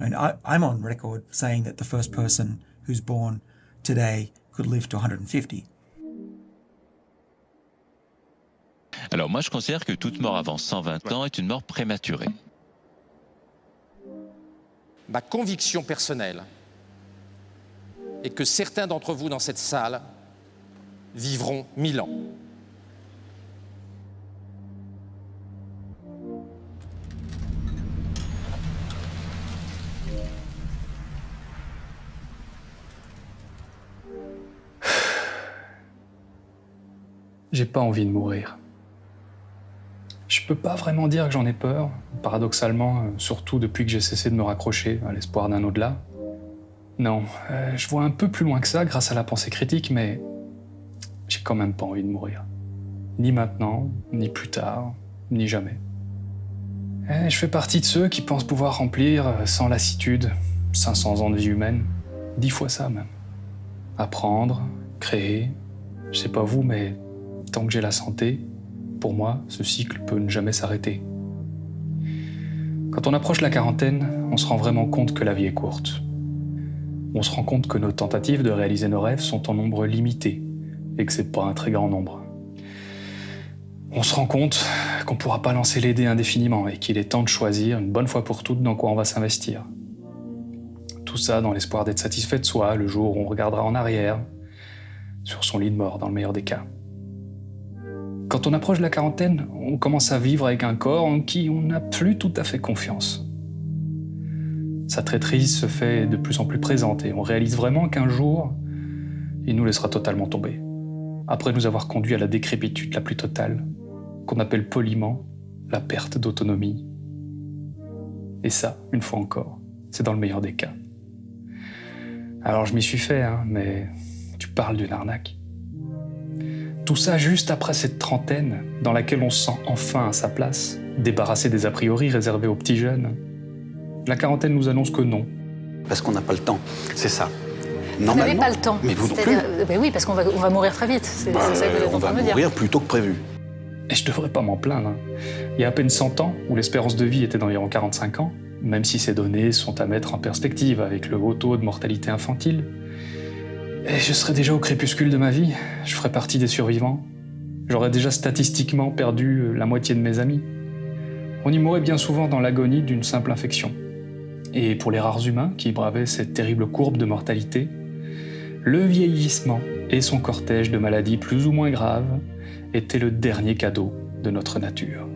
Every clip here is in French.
And I, I'm on record saying that the first person who's born today could live to 150. Alors moi je considère que toute mort avant 120 ans est une mort prématurée. Ma conviction personnelle est que certains d'entre vous dans cette salle vivront mille ans. J'ai pas envie de mourir. Je peux pas vraiment dire que j'en ai peur, paradoxalement, euh, surtout depuis que j'ai cessé de me raccrocher à l'espoir d'un au-delà. Non, euh, je vois un peu plus loin que ça grâce à la pensée critique, mais j'ai quand même pas envie de mourir. Ni maintenant, ni plus tard, ni jamais. Eh, je fais partie de ceux qui pensent pouvoir remplir, euh, sans lassitude, 500 ans de vie humaine, dix fois ça même. Apprendre, créer, je sais pas vous, mais tant que j'ai la santé, pour moi, ce cycle peut ne jamais s'arrêter. Quand on approche la quarantaine, on se rend vraiment compte que la vie est courte. On se rend compte que nos tentatives de réaliser nos rêves sont en nombre limité et que c'est pas un très grand nombre. On se rend compte qu'on pourra pas lancer les dés indéfiniment et qu'il est temps de choisir une bonne fois pour toutes dans quoi on va s'investir. Tout ça dans l'espoir d'être satisfait de soi le jour où on regardera en arrière, sur son lit de mort dans le meilleur des cas. Quand on approche la quarantaine, on commence à vivre avec un corps en qui on n'a plus tout à fait confiance. Sa traîtrise se fait de plus en plus présente et on réalise vraiment qu'un jour, il nous laissera totalement tomber. Après nous avoir conduit à la décrépitude la plus totale, qu'on appelle poliment la perte d'autonomie. Et ça, une fois encore, c'est dans le meilleur des cas. Alors je m'y suis fait, hein, mais tu parles d'une arnaque. Tout ça juste après cette trentaine dans laquelle on se sent enfin à sa place, débarrassé des a priori réservés aux petits jeunes. La quarantaine nous annonce que non. Parce qu'on n'a pas le temps, c'est ça. Vous n'avez pas le temps. Mais vous non plus. Euh, ben oui, parce qu'on va, on va mourir très vite. C'est Bah, ça que vous êtes on en train va de me dire. mourir plus tôt que prévu. Et je devrais pas m'en plaindre. hein. Il y a à peine 100 ans, où l'espérance de vie était d'environ 45 ans, même si ces données sont à mettre en perspective avec le haut taux de mortalité infantile, je serais déjà au crépuscule de ma vie, je ferais partie des survivants. J'aurais déjà statistiquement perdu euh, la moitié de mes amis. On y mourrait bien souvent dans l'agonie d'une simple infection. Et pour les rares humains qui bravaient cette terrible courbe de mortalité, le vieillissement et son cortège de maladies plus ou moins graves étaient le dernier cadeau de notre nature.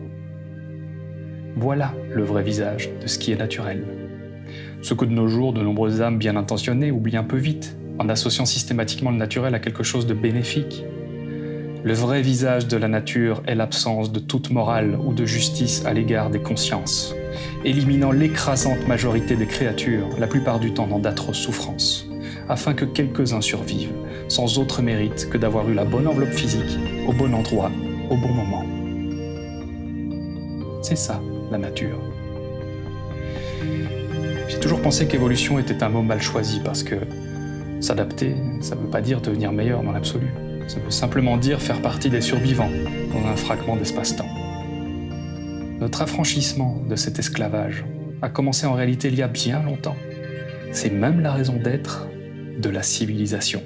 Voilà le vrai visage de ce qui est naturel. Ce que de nos jours, de nombreuses âmes bien intentionnées oublient un peu vite, en associant systématiquement le naturel à quelque chose de bénéfique. Le vrai visage de la nature est l'absence de toute morale ou de justice à l'égard des consciences, éliminant l'écrasante majorité des créatures, la plupart du temps dans d'atroces souffrances, afin que quelques-uns survivent, sans autre mérite que d'avoir eu la bonne enveloppe physique, au bon endroit, au bon moment. C'est ça, la nature. J'ai toujours pensé qu'évolution était un mot mal choisi parce que s'adapter, ça ne veut pas dire devenir meilleur dans l'absolu. Ça veut simplement dire faire partie des survivants dans un fragment d'espace-temps. Notre affranchissement de cet esclavage a commencé en réalité il y a bien longtemps. C'est même la raison d'être de la civilisation.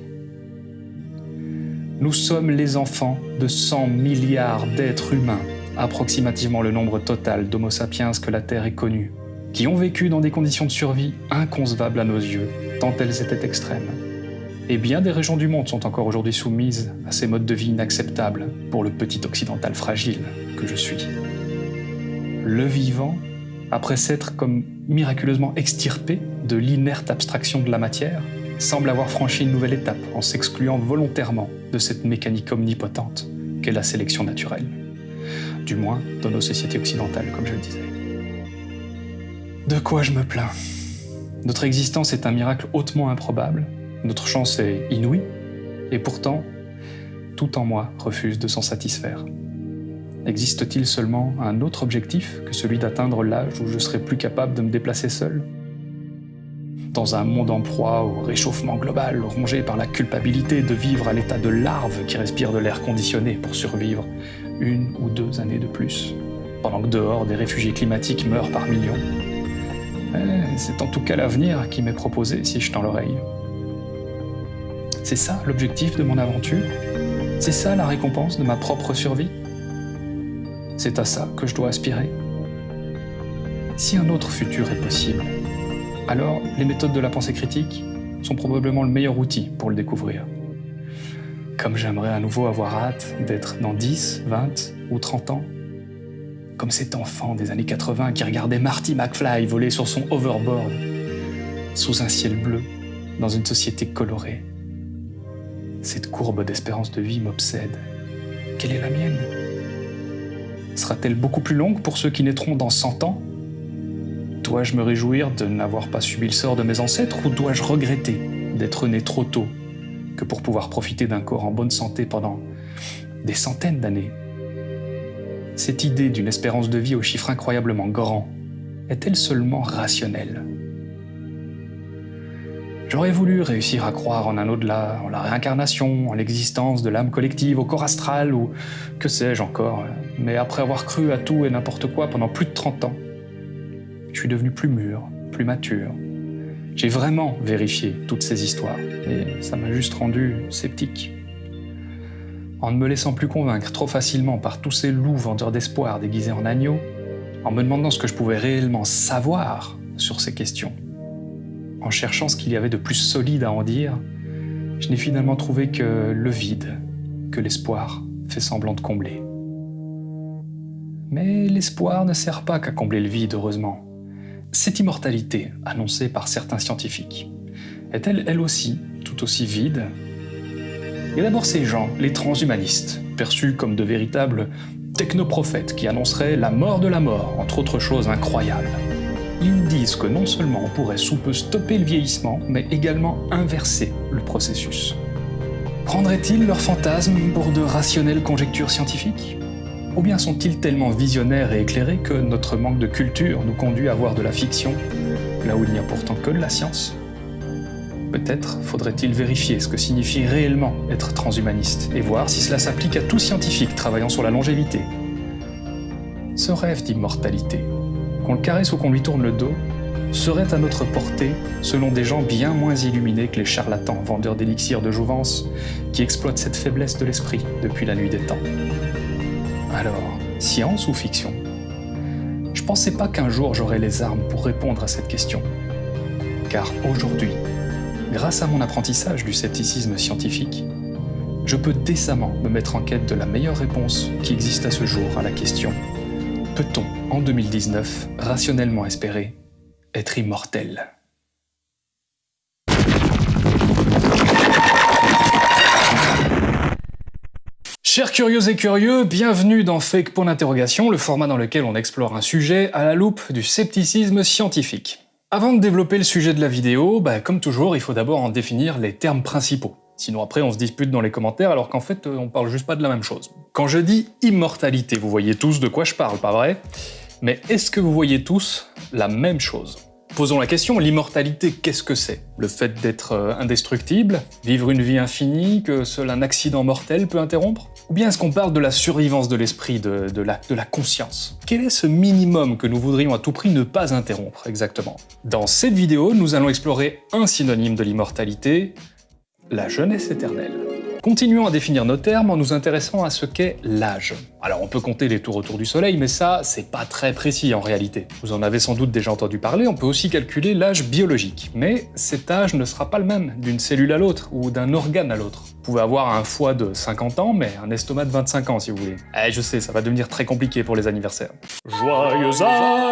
Nous sommes les enfants de 100 milliards d'êtres humains, approximativement le nombre total d'Homo sapiens que la Terre ait connu, qui ont vécu dans des conditions de survie inconcevables à nos yeux, tant elles étaient extrêmes. Et bien des régions du monde sont encore aujourd'hui soumises à ces modes de vie inacceptables pour le petit occidental fragile que je suis. Le vivant, après s'être comme miraculeusement extirpé de l'inerte abstraction de la matière, semble avoir franchi une nouvelle étape en s'excluant volontairement de cette mécanique omnipotente qu'est la sélection naturelle. Du moins dans nos sociétés occidentales, comme je le disais. De quoi je me plains? Notre existence est un miracle hautement improbable, notre chance est inouïe, et pourtant, tout en moi refuse de s'en satisfaire. Existe-t-il seulement un autre objectif que celui d'atteindre l'âge où je serai plus capable de me déplacer seul? Dans un monde en proie au réchauffement global, rongé par la culpabilité de vivre à l'état de larve qui respire de l'air conditionné pour survivre une ou deux années de plus, pendant que dehors, des réfugiés climatiques meurent par millions. Eh, c'est en tout cas l'avenir qui m'est proposé si je tends l'oreille. C'est ça l'objectif de mon aventure? C'est ça la récompense de ma propre survie? C'est à ça que je dois aspirer? Si un autre futur est possible, alors les méthodes de la pensée critique sont probablement le meilleur outil pour le découvrir. Comme j'aimerais à nouveau avoir hâte d'être dans 10, 20 ou 30 ans. Comme cet enfant des années 80 qui regardait Marty McFly voler sur son overboard, sous un ciel bleu, dans une société colorée. Cette courbe d'espérance de vie m'obsède. Quelle est la mienne? Sera-t-elle beaucoup plus longue pour ceux qui naîtront dans 100 ans? Dois-je me réjouir de n'avoir pas subi le sort de mes ancêtres ou dois-je regretter d'être né trop tôt que pour pouvoir profiter d'un corps en bonne santé pendant des centaines d'années? Cette idée d'une espérance de vie au chiffre incroyablement grand est-elle seulement rationnelle? J'aurais voulu réussir à croire en un au-delà, en la réincarnation, en l'existence de l'âme collective, au corps astral ou que sais-je encore, mais après avoir cru à tout et n'importe quoi pendant plus de 30 ans, je suis devenu plus mûr, plus mature. J'ai vraiment vérifié toutes ces histoires, et ça m'a juste rendu sceptique. En ne me laissant plus convaincre trop facilement par tous ces loups vendeurs d'espoir déguisés en agneaux, en me demandant ce que je pouvais réellement savoir sur ces questions, en cherchant ce qu'il y avait de plus solide à en dire, je n'ai finalement trouvé que le vide, que l'espoir fait semblant de combler. Mais l'espoir ne sert pas qu'à combler le vide, heureusement. Cette immortalité, annoncée par certains scientifiques, est-elle elle aussi tout aussi vide? Et d'abord ces gens, les transhumanistes, perçus comme de véritables technoprophètes qui annonceraient la mort de la mort, entre autres choses incroyables. Ils disent que non seulement on pourrait sous peu stopper le vieillissement, mais également inverser le processus. Prendraient-ils leurs fantasmes pour de rationnelles conjectures scientifiques? Ou bien sont-ils tellement visionnaires et éclairés que notre manque de culture nous conduit à voir de la fiction, là où il n'y a pourtant que de la science? Peut-être faudrait-il vérifier ce que signifie réellement être transhumaniste et voir si cela s'applique à tout scientifique travaillant sur la longévité. Ce rêve d'immortalité, qu'on le caresse ou qu'on lui tourne le dos, serait à notre portée selon des gens bien moins illuminés que les charlatans vendeurs d'élixirs de jouvence qui exploitent cette faiblesse de l'esprit depuis la nuit des temps. Alors, science ou fiction? Je pensais pas qu'un jour j'aurais les armes pour répondre à cette question. Car aujourd'hui, grâce à mon apprentissage du scepticisme scientifique, je peux décemment me mettre en quête de la meilleure réponse qui existe à ce jour à la question Peut-on, en 2019, rationnellement espérer être immortel? Chers curieux et curieux, bienvenue dans Fake Point d'interrogation, le format dans lequel on explore un sujet à la loupe du scepticisme scientifique. Avant de développer le sujet de la vidéo, bah, comme toujours, il faut d'abord en définir les termes principaux. Sinon après on se dispute dans les commentaires alors qu'en fait on parle juste pas de la même chose. Quand je dis immortalité, vous voyez tous de quoi je parle, pas vrai? Mais est-ce que vous voyez tous la même chose? Posons la question, l'immortalité, qu'est-ce que c'est? Le fait d'être euh, indestructible Vivre une vie infinie que seul un accident mortel peut interrompre? Ou bien est-ce qu'on parle de la survivance de l'esprit, de, de, la, de la conscience? Quel est ce minimum que nous voudrions à tout prix ne pas interrompre exactement? Dans cette vidéo, nous allons explorer un synonyme de l'immortalité, la jeunesse éternelle. Continuons à définir nos termes en nous intéressant à ce qu'est l'âge. Alors on peut compter les tours autour du soleil, mais ça, c'est pas très précis en réalité. Vous en avez sans doute déjà entendu parler, on peut aussi calculer l'âge biologique. Mais cet âge ne sera pas le même d'une cellule à l'autre, ou d'un organe à l'autre. Vous pouvez avoir un foie de 50 ans, mais un estomac de 25 ans si vous voulez. Eh je sais, ça va devenir très compliqué pour les anniversaires. Joyeux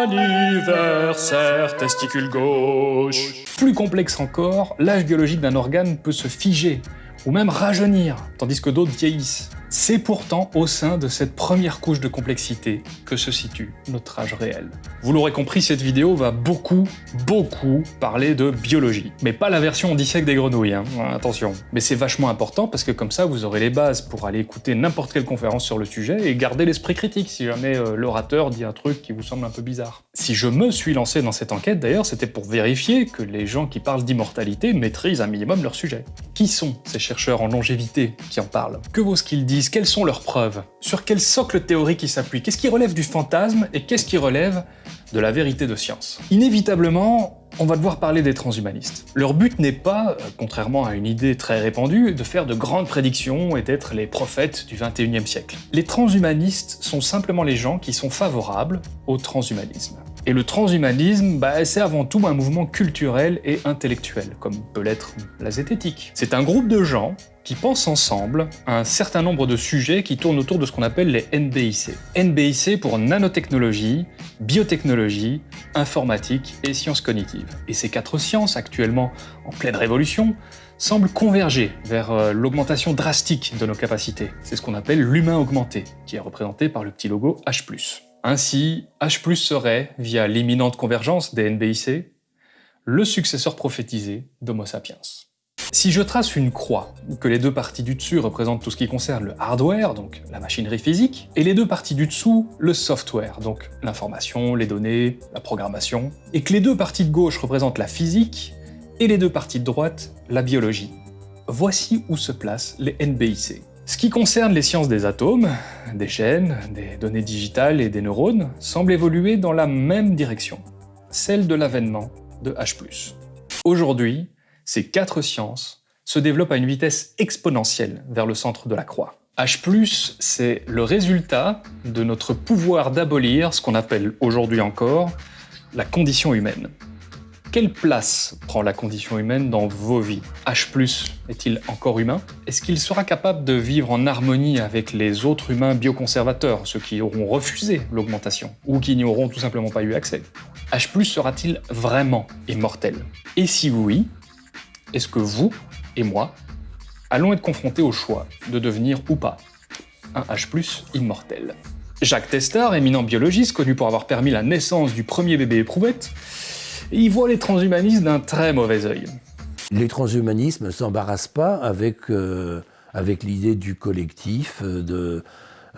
anniversaire, testicule gauche Plus complexe encore, l'âge biologique d'un organe peut se figer, ou même rajeunir, tandis que d'autres vieillissent. C'est pourtant au sein de cette première couche de complexité que se situe notre âge réel. Vous l'aurez compris, cette vidéo va beaucoup, beaucoup parler de biologie. Mais pas la version on dissèque des grenouilles, hein. attention. Mais c'est vachement important parce que comme ça, vous aurez les bases pour aller écouter n'importe quelle conférence sur le sujet et garder l'esprit critique si jamais euh, l'orateur dit un truc qui vous semble un peu bizarre. Si je me suis lancé dans cette enquête d'ailleurs, c'était pour vérifier que les gens qui parlent d'immortalité maîtrisent un minimum leur sujet. Qui sont ces chercheurs en longévité qui en parlent? Que vaut ce qu'ils Quelles sont leurs preuves? Sur quel socle théorique ils s'appuient? Qu'est-ce qui relève du fantasme et qu'est-ce qui relève de la vérité de science? Inévitablement, on va devoir parler des transhumanistes. Leur but n'est pas, euh, contrairement à une idée très répandue, de faire de grandes prédictions et d'être les prophètes du 21e siècle. Les transhumanistes sont simplement les gens qui sont favorables au transhumanisme. Et le transhumanisme, bah, c'est avant tout un mouvement culturel et intellectuel, comme peut l'être la zététique. C'est un groupe de gens qui pensent ensemble à un certain nombre de sujets qui tournent autour de ce qu'on appelle les NBIC. NBIC pour nanotechnologie, biotechnologie, informatique et sciences cognitives. Et ces quatre sciences, actuellement en pleine révolution, semblent converger vers euh, l'augmentation drastique de nos capacités. C'est ce qu'on appelle l'humain augmenté, qui est représenté par le petit logo H+. Ainsi, H+, serait, via l'imminente convergence des NBIC, le successeur prophétisé d'Homo sapiens. Si je trace une croix, que les deux parties du dessus représentent tout ce qui concerne le hardware, donc la machinerie physique, et les deux parties du dessous, le software, donc l'information, les données, la programmation, et que les deux parties de gauche représentent la physique, et les deux parties de droite, la biologie. Voici où se placent les NBIC. Ce qui concerne les sciences des atomes, des chaînes, des données digitales et des neurones, semble évoluer dans la même direction, celle de l'avènement de H+. Aujourd'hui, ces quatre sciences se développent à une vitesse exponentielle vers le centre de la croix. H+, c'est le résultat de notre pouvoir d'abolir ce qu'on appelle aujourd'hui encore la condition humaine. Quelle place prend la condition humaine dans vos vies H+, est-il encore humain Est-ce qu'il sera capable de vivre en harmonie avec les autres humains bioconservateurs, ceux qui auront refusé l'augmentation, ou qui n'y auront tout simplement pas eu accès H+, sera-t-il vraiment immortel Et si oui, est-ce que vous et moi allons être confrontés au choix de devenir ou pas un H+, immortel Jacques Testard, éminent biologiste connu pour avoir permis la naissance du premier bébé éprouvette, et il voit les transhumanistes d'un très mauvais œil. Les transhumanistes ne s'embarrassent pas avec, euh, avec l'idée du collectif, euh, de,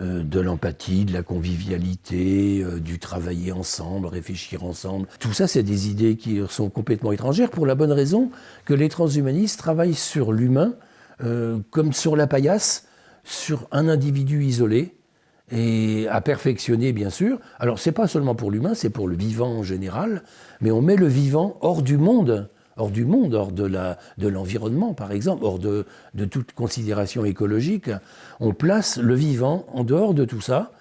euh, de l'empathie, de la convivialité, du travailler ensemble, réfléchir ensemble. Tout ça, c'est des idées qui sont complètement étrangères pour la bonne raison que les transhumanistes travaillent sur l'humain comme sur la paillasse, sur un individu isolé, et à perfectionner, bien sûr. Alors, c'est pas seulement pour l'humain, c'est pour le vivant en général, mais on met le vivant hors du monde, hors du monde, hors de l'environnement, par exemple, hors de, toute considération écologique. On place le vivant en dehors de tout ça.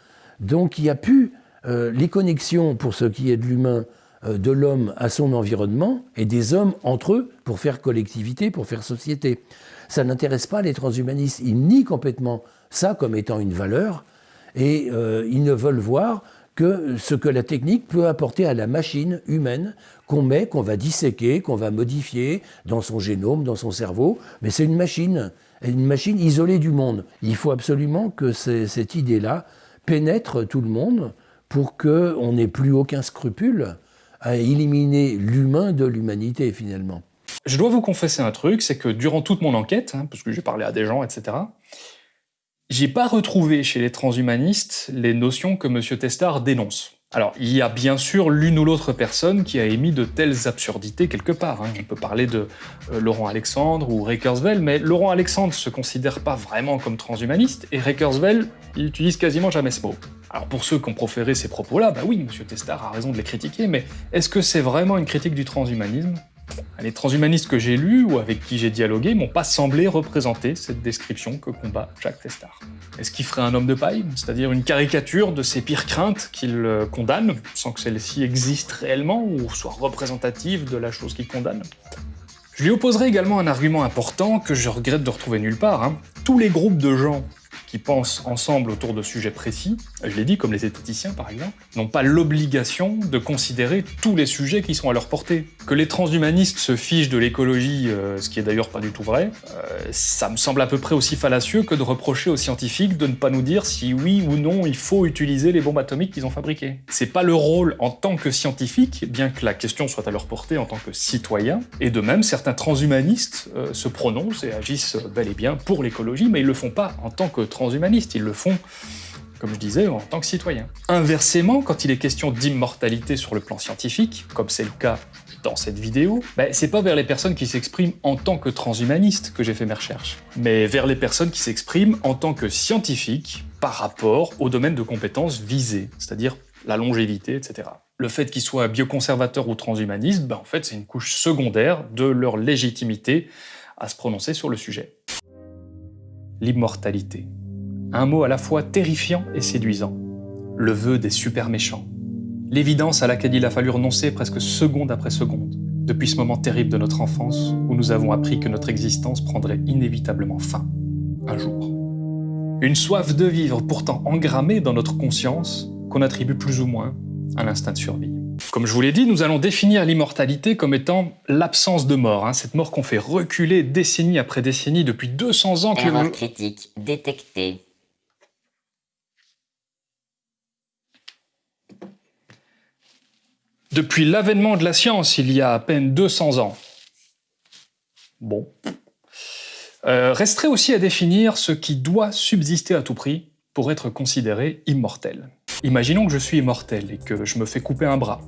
Donc, il n'y a plus euh, les connexions pour ce qui est de l'humain, euh, de l'homme à son environnement, et des hommes entre eux pour faire collectivité, pour faire société. Ça n'intéresse pas les transhumanistes. Ils nient complètement ça comme étant une valeur et euh, ils ne veulent voir que ce que la technique peut apporter à la machine humaine qu'on met, qu'on va disséquer, qu'on va modifier dans son génome, dans son cerveau. Mais c'est une machine, une machine isolée du monde. Il faut absolument que cette idée-là pénètre tout le monde pour qu'on n'ait plus aucun scrupule à éliminer l'humain de l'humanité finalement. Je dois vous confesser un truc, c'est que durant toute mon enquête, hein, parce que j'ai parlé à des gens, etc., j'ai pas retrouvé chez les transhumanistes les notions que M. Testard dénonce. Alors, il y a bien sûr l'une ou l'autre personne qui a émis de telles absurdités quelque part. Hein. On peut parler de euh, Laurent Alexandre ou Ray Kurzweil, mais Laurent Alexandre se considère pas vraiment comme transhumaniste, et Ray Kurzweil, il utilise quasiment jamais ce mot. Alors pour ceux qui ont proféré ces propos-là, bah oui, M. Testard a raison de les critiquer, mais est-ce que c'est vraiment une critique du transhumanisme? Les transhumanistes que j'ai lus ou avec qui j'ai dialogué m'ont pas semblé représenter cette description que combat Jacques Testard. Est-ce qu'il ferait un homme de paille, c'est-à-dire une caricature de ses pires craintes qu'il euh, condamne, sans que celle-ci existe réellement ou soit représentative de la chose qu'il condamne? Je lui opposerai également un argument important que je regrette de retrouver nulle part. Hein. Tous les groupes de gens qui pensent ensemble autour de sujets précis, je l'ai dit, comme les esthéticiens par exemple, n'ont pas l'obligation de considérer tous les sujets qui sont à leur portée. Que les transhumanistes se fichent de l'écologie, euh, ce qui est d'ailleurs pas du tout vrai, euh, ça me semble à peu près aussi fallacieux que de reprocher aux scientifiques de ne pas nous dire si oui ou non il faut utiliser les bombes atomiques qu'ils ont fabriquées. C'est pas le rôle en tant que scientifique, bien que la question soit à leur portée en tant que citoyen, et de même certains transhumanistes euh, se prononcent et agissent bel et bien pour l'écologie, mais ils le font pas en tant que transhumanistes, ils le font comme je disais, en tant que citoyen. Inversement, quand il est question d'immortalité sur le plan scientifique, comme c'est le cas dans cette vidéo, ben, c'est pas vers les personnes qui s'expriment en tant que transhumanistes que j'ai fait mes recherches, mais vers les personnes qui s'expriment en tant que scientifiques par rapport au domaine de compétences visées, c'est-à-dire la longévité, etc. Le fait qu'ils soient bioconservateurs ou transhumanistes, ben, en fait, c'est une couche secondaire de leur légitimité à se prononcer sur le sujet. L'immortalité. Un mot à la fois terrifiant et séduisant. Le vœu des super méchants. L'évidence à laquelle il a fallu renoncer presque seconde après seconde, depuis ce moment terrible de notre enfance où nous avons appris que notre existence prendrait inévitablement fin, un jour. Une soif de vivre pourtant engrammée dans notre conscience qu'on attribue plus ou moins à l'instinct de survie. Comme je vous l'ai dit, nous allons définir l'immortalité comme étant l'absence de mort, hein, cette mort qu'on fait reculer décennie après décennie depuis 200 ans que... Erreur critique détectée. Depuis l'avènement de la science, il y a à peine 200 ans. Bon. Euh, resterait aussi à définir ce qui doit subsister à tout prix pour être considéré immortel. Imaginons que je suis immortel et que je me fais couper un bras.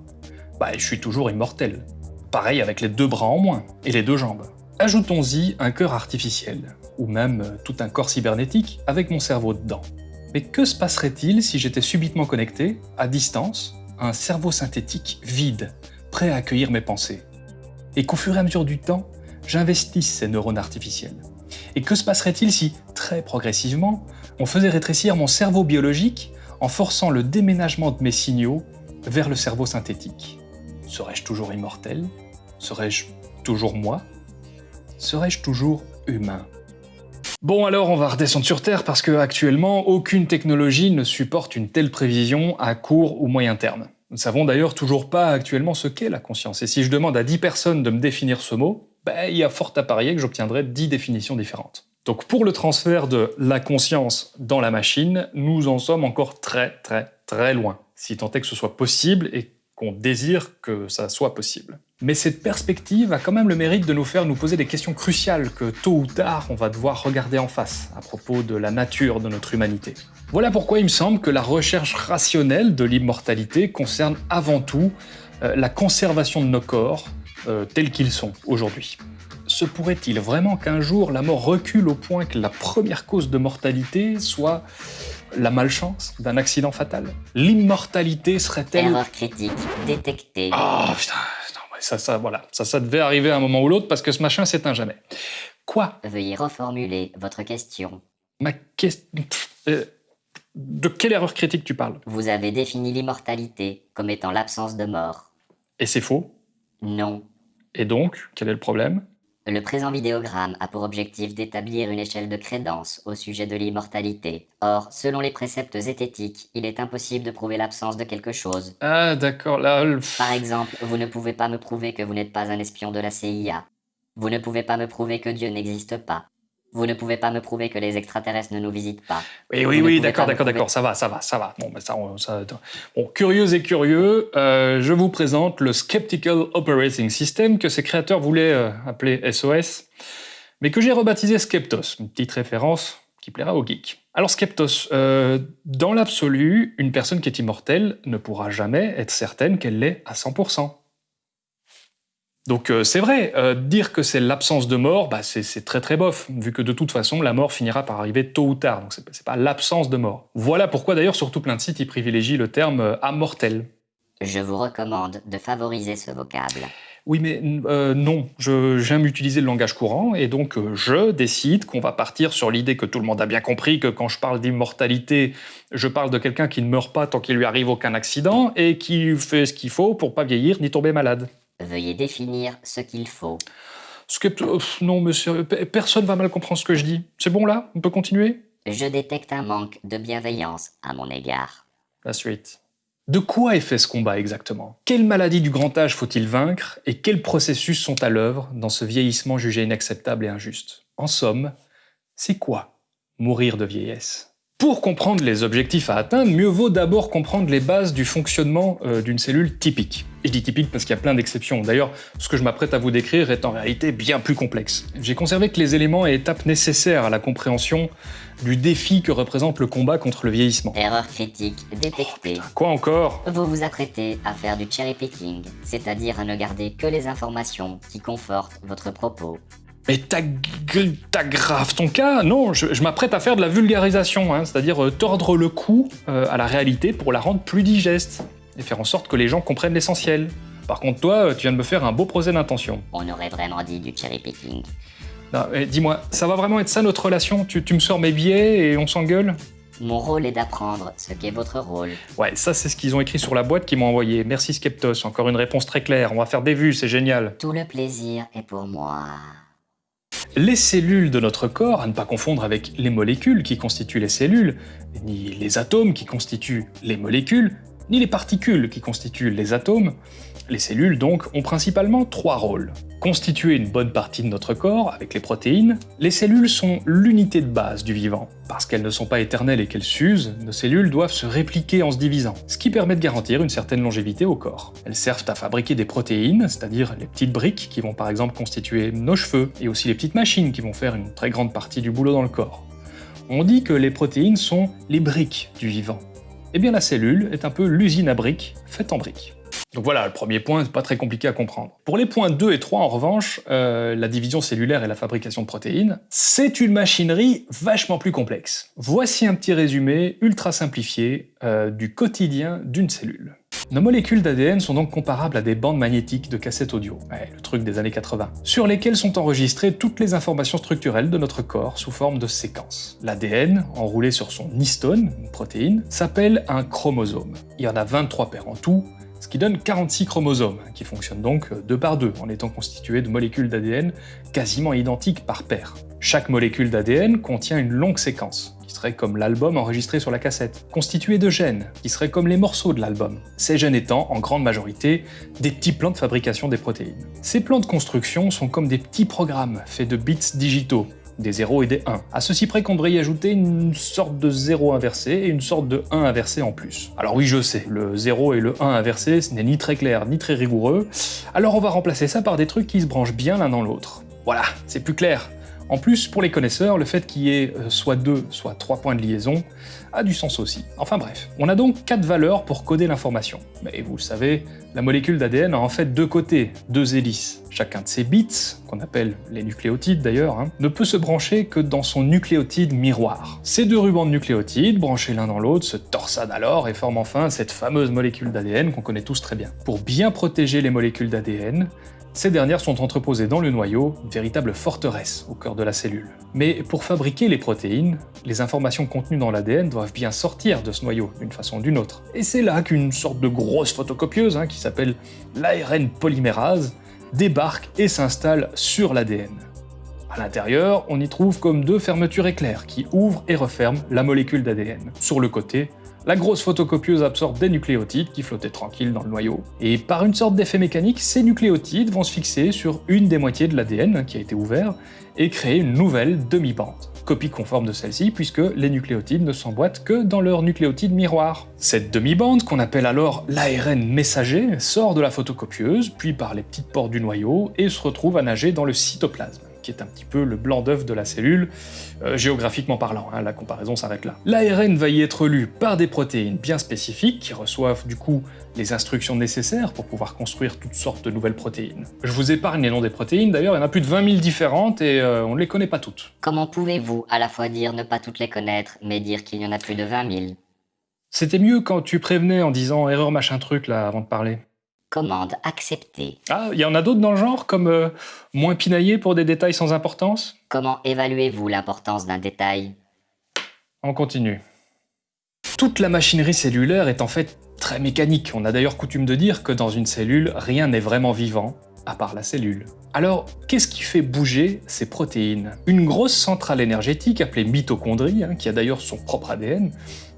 Bah, je suis toujours immortel. Pareil avec les deux bras en moins et les deux jambes. Ajoutons-y un cœur artificiel, ou même euh, tout un corps cybernétique avec mon cerveau dedans. Mais que se passerait-il si j'étais subitement connecté, à distance, un cerveau synthétique vide, prêt à accueillir mes pensées. Et qu'au fur et à mesure du temps, j'investisse ces neurones artificiels. Et que se passerait-il si, très progressivement, on faisait rétrécir mon cerveau biologique en forçant le déménagement de mes signaux vers le cerveau synthétique? Serais-je toujours immortel? Serais-je toujours moi? Serais-je toujours humain? Bon alors on va redescendre sur Terre parce que actuellement aucune technologie ne supporte une telle prévision à court ou moyen terme. Nous ne savons d'ailleurs toujours pas actuellement ce qu'est la conscience, et si je demande à 10 personnes de me définir ce mot, ben, il y a fort à parier que j'obtiendrai 10 définitions différentes. Donc pour le transfert de la conscience dans la machine, nous en sommes encore très très très loin, si tant est que ce soit possible et qu'on désire que ça soit possible. Mais cette perspective a quand même le mérite de nous faire nous poser des questions cruciales que tôt ou tard on va devoir regarder en face à propos de la nature de notre humanité. Voilà pourquoi il me semble que la recherche rationnelle de l'immortalité concerne avant tout euh, la conservation de nos corps euh, tels qu'ils sont aujourd'hui se pourrait-il vraiment qu'un jour la mort recule au point que la première cause de mortalité soit la malchance d'un accident fatal? L'immortalité serait-elle... Erreur critique détectée. Oh putain, ça, ça, voilà, ça, ça devait arriver à un moment ou l'autre parce que ce machin un jamais. Quoi? Veuillez reformuler votre question. Ma question... Euh, de quelle erreur critique tu parles? Vous avez défini l'immortalité comme étant l'absence de mort. Et c'est faux? Non. Et donc, quel est le problème? Le présent vidéogramme a pour objectif d'établir une échelle de crédence au sujet de l'immortalité. Or, selon les préceptes zététiques, il est impossible de prouver l'absence de quelque chose. Ah d'accord, là... Par exemple, vous ne pouvez pas me prouver que vous n'êtes pas un espion de la CIA. Vous ne pouvez pas me prouver que Dieu n'existe pas. Vous ne pouvez pas me prouver que les extraterrestres ne nous visitent pas. Oui, oui, oui, d'accord, d'accord, d'accord, ça va, ça va, ça va. Bon, ben ça, ça, bon curieux et curieux, euh, je vous présente le Skeptical Operating System que ses créateurs voulaient euh, appeler SOS, mais que j'ai rebaptisé Skeptos, une petite référence qui plaira aux geeks. Alors Skeptos, euh, dans l'absolu, une personne qui est immortelle ne pourra jamais être certaine qu'elle l'est à 100%. Donc euh, c'est vrai, euh, dire que c'est l'absence de mort, bah, c'est très très bof, vu que de toute façon la mort finira par arriver tôt ou tard, donc c'est pas l'absence de mort. Voilà pourquoi d'ailleurs sur tout plein de sites ils privilégient le terme euh, amortel. Je vous recommande de favoriser ce vocable. Oui mais non, j'aime utiliser le langage courant et donc je décide qu'on va partir sur l'idée que tout le monde a bien compris que quand je parle d'immortalité, je parle de quelqu'un qui ne meurt pas tant qu'il lui arrive aucun accident et qui fait ce qu'il faut pour pas vieillir ni tomber malade. Veuillez définir ce qu'il faut. non, monsieur, personne va mal comprendre ce que je dis. C'est bon là? On peut continuer? Je détecte un manque de bienveillance à mon égard. La suite. De quoi est fait ce combat exactement? Quelle maladie du grand âge faut-il vaincre et quels processus sont à l'œuvre dans ce vieillissement jugé inacceptable et injuste? En somme, c'est quoi mourir de vieillesse? Pour comprendre les objectifs à atteindre, mieux vaut d'abord comprendre les bases du fonctionnement euh, d'une cellule typique. Et je dis typique parce qu'il y a plein d'exceptions. D'ailleurs, ce que je m'apprête à vous décrire est en réalité bien plus complexe. J'ai conservé que les éléments et étapes nécessaires à la compréhension du défi que représente le combat contre le vieillissement. Erreur critique détectée. Quoi encore? Vous vous apprêtez à faire du cherry picking, c'est-à-dire à ne garder que les informations qui confortent votre propos. Mais t'aggraves ton cas Non, je, m'apprête à faire de la vulgarisation, hein, c'est-à-dire euh, tordre le cou euh, à la réalité pour la rendre plus digeste, et faire en sorte que les gens comprennent l'essentiel. Par contre, toi, euh, tu viens de me faire un beau procès d'intention. On aurait vraiment dit du cherry picking. Dis-moi, ça va vraiment être ça notre relation? Tu, tu me sors mes billets et on s'engueule? Mon rôle est d'apprendre ce qu'est votre rôle. Ouais, ça c'est ce qu'ils ont écrit sur la boîte qu'ils m'ont envoyé. Merci Skeptos, encore une réponse très claire. On va faire des vues, c'est génial. Tout le plaisir est pour moi. Les cellules de notre corps, à ne pas confondre avec les molécules qui constituent les cellules, ni les atomes qui constituent les molécules, ni les particules qui constituent les atomes, les cellules donc ont principalement trois rôles. Constituer une bonne partie de notre corps avec les protéines, les cellules sont l'unité de base du vivant. Parce qu'elles ne sont pas éternelles et qu'elles s'usent, nos cellules doivent se répliquer en se divisant, ce qui permet de garantir une certaine longévité au corps. Elles servent à fabriquer des protéines, c'est-à-dire les petites briques qui vont par exemple constituer nos cheveux, et aussi les petites machines qui vont faire une très grande partie du boulot dans le corps. On dit que les protéines sont les briques du vivant. Eh bien la cellule est un peu l'usine à briques faite en briques. Donc voilà, le premier point, c'est pas très compliqué à comprendre. Pour les points 2 et 3, en revanche, euh, la division cellulaire et la fabrication de protéines, c'est une machinerie vachement plus complexe. Voici un petit résumé ultra simplifié euh, du quotidien d'une cellule. Nos molécules d'ADN sont donc comparables à des bandes magnétiques de cassettes audio, le truc des années 80, sur lesquelles sont enregistrées toutes les informations structurelles de notre corps sous forme de séquences. L'ADN, enroulé sur son histone, une protéine, s'appelle un chromosome. Il y en a 23 paires en tout, qui donne 46 chromosomes, qui fonctionnent donc deux par deux, en étant constitués de molécules d'ADN quasiment identiques par paire. Chaque molécule d'ADN contient une longue séquence, qui serait comme l'album enregistré sur la cassette, constituée de gènes, qui seraient comme les morceaux de l'album, ces gènes étant, en grande majorité, des petits plans de fabrication des protéines. Ces plans de construction sont comme des petits programmes faits de bits digitaux, des 0 et des 1. À ceci près qu'on devrait y ajouter une sorte de 0 inversé et une sorte de 1 inversé en plus. Alors oui, je sais, le 0 et le 1 inversé, ce n'est ni très clair ni très rigoureux, alors on va remplacer ça par des trucs qui se branchent bien l'un dans l'autre. Voilà, c'est plus clair. En plus, pour les connaisseurs, le fait qu'il y ait euh, soit 2, soit 3 points de liaison a du sens aussi. Enfin bref, on a donc 4 valeurs pour coder l'information. Mais vous le savez, la molécule d'ADN a en fait deux côtés, deux hélices. Chacun de ces bits, qu'on appelle les nucléotides d'ailleurs, hein, ne peut se brancher que dans son nucléotide miroir. Ces deux rubans de nucléotides, branchés l'un dans l'autre, se torsadent alors et forment enfin cette fameuse molécule d'ADN qu'on connaît tous très bien. Pour bien protéger les molécules d'ADN, ces dernières sont entreposées dans le noyau, une véritable forteresse au cœur de la cellule. Mais pour fabriquer les protéines, les informations contenues dans l'ADN doivent bien sortir de ce noyau, d'une façon ou d'une autre. Et c'est là qu'une sorte de grosse photocopieuse, hein, qui s'appelle l'ARN polymérase, débarque et s'installe sur l'ADN. À l'intérieur, on y trouve comme deux fermetures éclairs qui ouvrent et referment la molécule d'ADN. Sur le côté, la grosse photocopieuse absorbe des nucléotides qui flottaient tranquilles dans le noyau, et par une sorte d'effet mécanique, ces nucléotides vont se fixer sur une des moitiés de l'ADN qui a été ouvert, et créer une nouvelle demi-bande, copie conforme de celle-ci puisque les nucléotides ne s'emboîtent que dans leur nucléotide miroir. Cette demi-bande, qu'on appelle alors l'ARN messager, sort de la photocopieuse, puis par les petites portes du noyau, et se retrouve à nager dans le cytoplasme qui est un petit peu le blanc d'œuf de la cellule, euh, géographiquement parlant, hein, la comparaison s'arrête là. L'ARN va y être lu par des protéines bien spécifiques, qui reçoivent du coup les instructions nécessaires pour pouvoir construire toutes sortes de nouvelles protéines. Je vous épargne les noms des protéines, d'ailleurs il y en a plus de 20 000 différentes et euh, on ne les connaît pas toutes. Comment pouvez-vous à la fois dire ne pas toutes les connaître, mais dire qu'il y en a plus de 20 000 C'était mieux quand tu prévenais en disant erreur machin truc là avant de parler. Commande acceptée. Ah, il y en a d'autres dans le genre, comme euh, moins pinaillé pour des détails sans importance? Comment évaluez-vous l'importance d'un détail? On continue. Toute la machinerie cellulaire est en fait très mécanique. On a d'ailleurs coutume de dire que dans une cellule, rien n'est vraiment vivant, à part la cellule. Alors, qu'est-ce qui fait bouger ces protéines? Une grosse centrale énergétique appelée mitochondrie, hein, qui a d'ailleurs son propre ADN,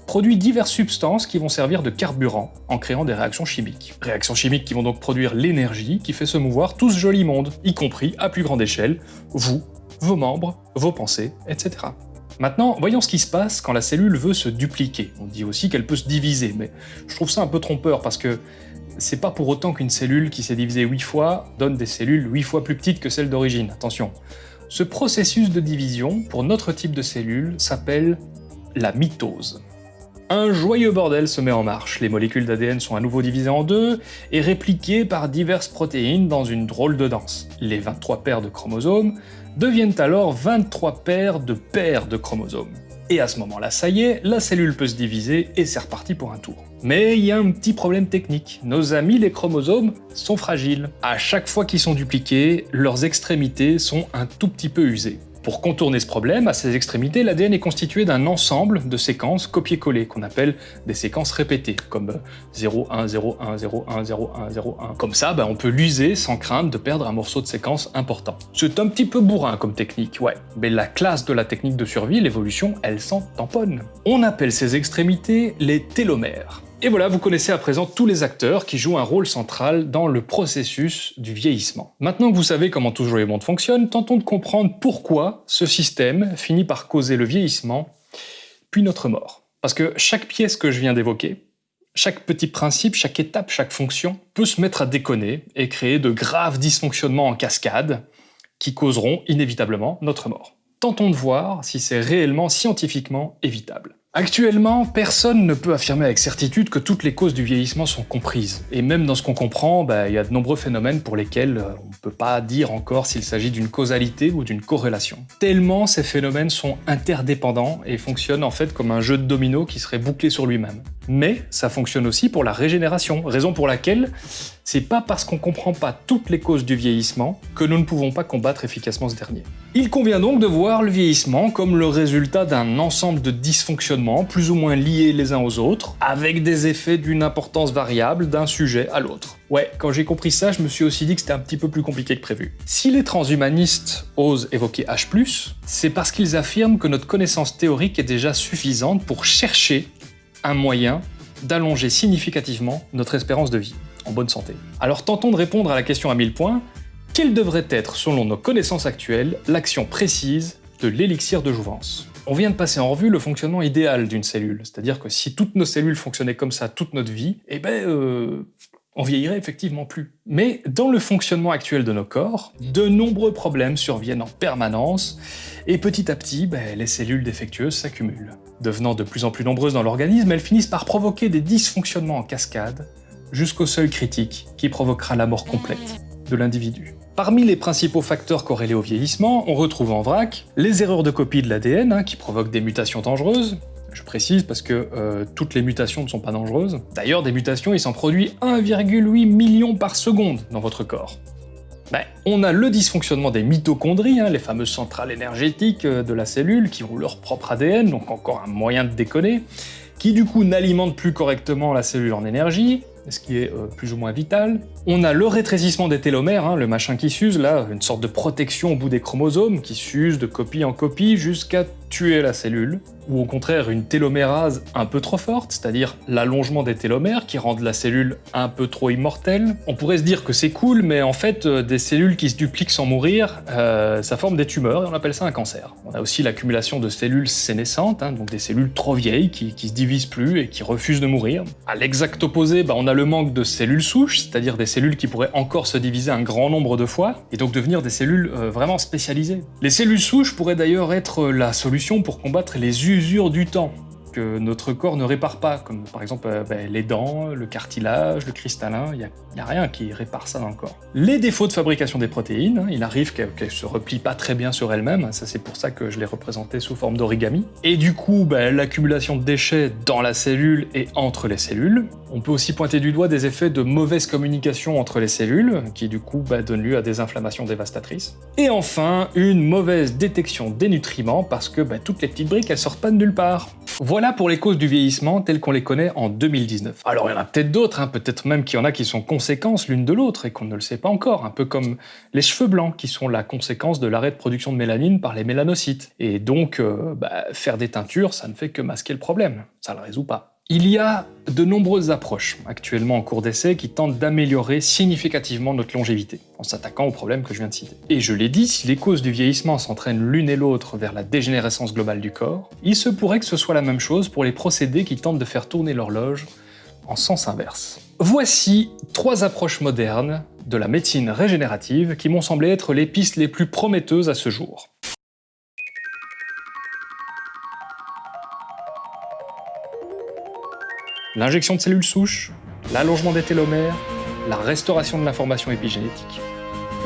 produit diverses substances qui vont servir de carburant en créant des réactions chimiques. Réactions chimiques qui vont donc produire l'énergie qui fait se mouvoir tout ce joli monde, y compris à plus grande échelle, vous, vos membres, vos pensées, etc. Maintenant, voyons ce qui se passe quand la cellule veut se dupliquer. On dit aussi qu'elle peut se diviser, mais je trouve ça un peu trompeur parce que c'est pas pour autant qu'une cellule qui s'est divisée 8 fois donne des cellules 8 fois plus petites que celles d'origine, attention. Ce processus de division, pour notre type de cellule, s'appelle la mitose. Un joyeux bordel se met en marche, les molécules d'ADN sont à nouveau divisées en deux et répliquées par diverses protéines dans une drôle de danse. Les 23 paires de chromosomes deviennent alors 23 paires de paires de chromosomes. Et à ce moment-là, ça y est, la cellule peut se diviser et c'est reparti pour un tour. Mais il y a un petit problème technique. Nos amis les chromosomes sont fragiles. À chaque fois qu'ils sont dupliqués, leurs extrémités sont un tout petit peu usées. Pour contourner ce problème, à ses extrémités, l'ADN est constitué d'un ensemble de séquences copier-coller, qu'on appelle des séquences répétées, comme 0, 1, 0, 1, 0, 1, 0, 1, 0, 1. Comme ça, ben, on peut l'user sans crainte de perdre un morceau de séquence important. C'est un petit peu bourrin comme technique, ouais, mais la classe de la technique de survie, l'évolution, elle s'en tamponne. On appelle ces extrémités les télomères. Et voilà, vous connaissez à présent tous les acteurs qui jouent un rôle central dans le processus du vieillissement. Maintenant que vous savez comment toujours les mondes fonctionnent, tentons de comprendre pourquoi ce système finit par causer le vieillissement, puis notre mort. Parce que chaque pièce que je viens d'évoquer, chaque petit principe, chaque étape, chaque fonction peut se mettre à déconner et créer de graves dysfonctionnements en cascade qui causeront inévitablement notre mort. Tentons de voir si c'est réellement scientifiquement évitable. Actuellement, personne ne peut affirmer avec certitude que toutes les causes du vieillissement sont comprises. Et même dans ce qu'on comprend, bah, il y a de nombreux phénomènes pour lesquels euh, on ne peut pas dire encore s'il s'agit d'une causalité ou d'une corrélation. Tellement ces phénomènes sont interdépendants et fonctionnent en fait comme un jeu de domino qui serait bouclé sur lui-même. Mais ça fonctionne aussi pour la régénération, raison pour laquelle c'est pas parce qu'on comprend pas toutes les causes du vieillissement que nous ne pouvons pas combattre efficacement ce dernier. Il convient donc de voir le vieillissement comme le résultat d'un ensemble de dysfonctionnements plus ou moins liés les uns aux autres, avec des effets d'une importance variable d'un sujet à l'autre. Ouais, quand j'ai compris ça, je me suis aussi dit que c'était un petit peu plus compliqué que prévu. Si les transhumanistes osent évoquer H+, c'est parce qu'ils affirment que notre connaissance théorique est déjà suffisante pour chercher un moyen d'allonger significativement notre espérance de vie en bonne santé. Alors tentons de répondre à la question à 1000 points. Quelle devrait être, selon nos connaissances actuelles, l'action précise de l'élixir de jouvence? On vient de passer en revue le fonctionnement idéal d'une cellule, c'est-à-dire que si toutes nos cellules fonctionnaient comme ça toute notre vie, eh ben, euh, on vieillirait effectivement plus. Mais dans le fonctionnement actuel de nos corps, de nombreux problèmes surviennent en permanence, et petit à petit, ben, les cellules défectueuses s'accumulent. Devenant de plus en plus nombreuses dans l'organisme, elles finissent par provoquer des dysfonctionnements en cascade, jusqu'au seuil critique qui provoquera la mort complète de l'individu. Parmi les principaux facteurs corrélés au vieillissement, on retrouve en vrac les erreurs de copie de l'ADN hein, qui provoquent des mutations dangereuses, je précise parce que euh, toutes les mutations ne sont pas dangereuses. D'ailleurs, des mutations, il s'en produit 1,8 million par seconde dans votre corps. Ben, on a le dysfonctionnement des mitochondries, hein, les fameuses centrales énergétiques euh, de la cellule qui ont leur propre ADN, donc encore un moyen de déconner, qui du coup n'alimentent plus correctement la cellule en énergie, ce qui est euh, plus ou moins vital. On a le rétrécissement des télomères, hein, le machin qui s'use là, une sorte de protection au bout des chromosomes qui s'use de copie en copie jusqu'à tuer la cellule, ou au contraire une télomérase un peu trop forte, c'est-à-dire l'allongement des télomères qui rendent la cellule un peu trop immortelle. On pourrait se dire que c'est cool, mais en fait, euh, des cellules qui se dupliquent sans mourir, euh, ça forme des tumeurs et on appelle ça un cancer. On a aussi l'accumulation de cellules sénescentes, hein, donc des cellules trop vieilles qui, qui se divisent plus et qui refusent de mourir. À l'exact opposé, bah, on a le manque de cellules souches, c'est-à-dire des cellules qui pourraient encore se diviser un grand nombre de fois, et donc devenir des cellules euh, vraiment spécialisées. Les cellules souches pourraient d'ailleurs être la solution pour combattre les usures du temps que notre corps ne répare pas, comme par exemple euh, ben, les dents, le cartilage, le cristallin, il n'y a, rien qui répare ça dans le corps. Les défauts de fabrication des protéines, hein, il arrive qu'elles ne se replient pas très bien sur elles-mêmes, ça c'est pour ça que je les représentais sous forme d'origami, et du coup ben, l'accumulation de déchets dans la cellule et entre les cellules. On peut aussi pointer du doigt des effets de mauvaise communication entre les cellules, qui du coup ben, donnent lieu à des inflammations dévastatrices. Et enfin, une mauvaise détection des nutriments, parce que toutes les petites briques elles sortent pas de nulle part. Voilà pour les causes du vieillissement telles qu'on les connaît en 2019. Alors il y en a peut-être d'autres, hein, peut-être même qu'il y en a qui sont conséquences l'une de l'autre et qu'on ne le sait pas encore, un peu comme les cheveux blancs qui sont la conséquence de l'arrêt de production de mélanine par les mélanocytes. Et donc, euh, bah, faire des teintures, ça ne fait que masquer le problème, ça le résout pas. Il y a de nombreuses approches actuellement en cours d'essai qui tentent d'améliorer significativement notre longévité, en s'attaquant aux problèmes que je viens de citer. Et je l'ai dit, si les causes du vieillissement s'entraînent l'une et l'autre vers la dégénérescence globale du corps, il se pourrait que ce soit la même chose pour les procédés qui tentent de faire tourner l'horloge en sens inverse. Voici trois approches modernes de la médecine régénérative qui m'ont semblé être les pistes les plus prometteuses à ce jour. L'injection de cellules souches, l'allongement des télomères, la restauration de l'information épigénétique.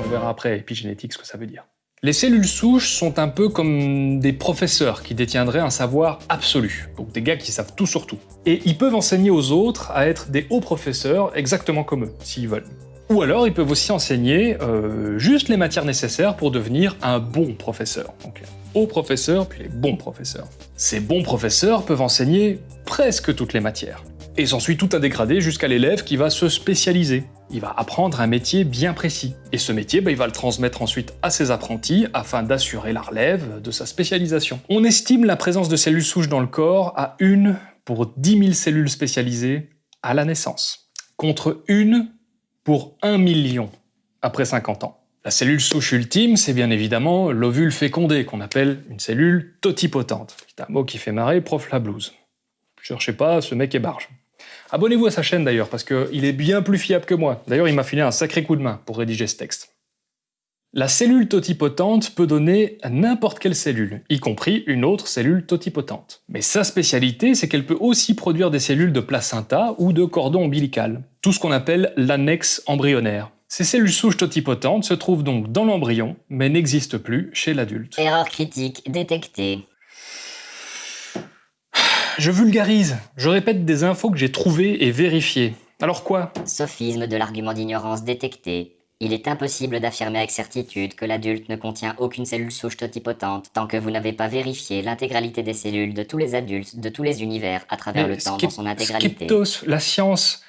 On verra après épigénétique ce que ça veut dire. Les cellules souches sont un peu comme des professeurs qui détiendraient un savoir absolu, donc des gars qui savent tout sur tout. Et ils peuvent enseigner aux autres à être des hauts professeurs exactement comme eux, s'ils veulent. Ou alors ils peuvent aussi enseigner euh, juste les matières nécessaires pour devenir un bon professeur. Donc les hauts professeurs, puis les bons professeurs. Ces bons professeurs peuvent enseigner presque toutes les matières. Et s'ensuit tout un dégradé jusqu'à l'élève qui va se spécialiser. Il va apprendre un métier bien précis. Et ce métier, bah, il va le transmettre ensuite à ses apprentis afin d'assurer la relève de sa spécialisation. On estime la présence de cellules souches dans le corps à une pour 10 000 cellules spécialisées à la naissance, contre une pour 1 million après 50 ans. La cellule souche ultime, c'est bien évidemment l'ovule fécondé, qu'on appelle une cellule totipotente. C'est un mot qui fait marrer prof la blouse. Cherchez pas, ce mec est barge. Abonnez-vous à sa chaîne d'ailleurs, parce qu'il est bien plus fiable que moi. D'ailleurs, il m'a filé un sacré coup de main pour rédiger ce texte. La cellule totipotente peut donner n'importe quelle cellule, y compris une autre cellule totipotente. Mais sa spécialité, c'est qu'elle peut aussi produire des cellules de placenta ou de cordon ombilical, tout ce qu'on appelle l'annexe embryonnaire. Ces cellules souches totipotentes se trouvent donc dans l'embryon, mais n'existent plus chez l'adulte. Erreur critique détectée. Je vulgarise, je répète des infos que j'ai trouvées et vérifiées. Alors quoi? Sophisme de l'argument d'ignorance détecté. Il est impossible d'affirmer avec certitude que l'adulte ne contient aucune cellule souche totipotente tant que vous n'avez pas vérifié l'intégralité des cellules de tous les adultes de tous les univers à travers Mais le temps dans son intégralité. Skeptos, la science,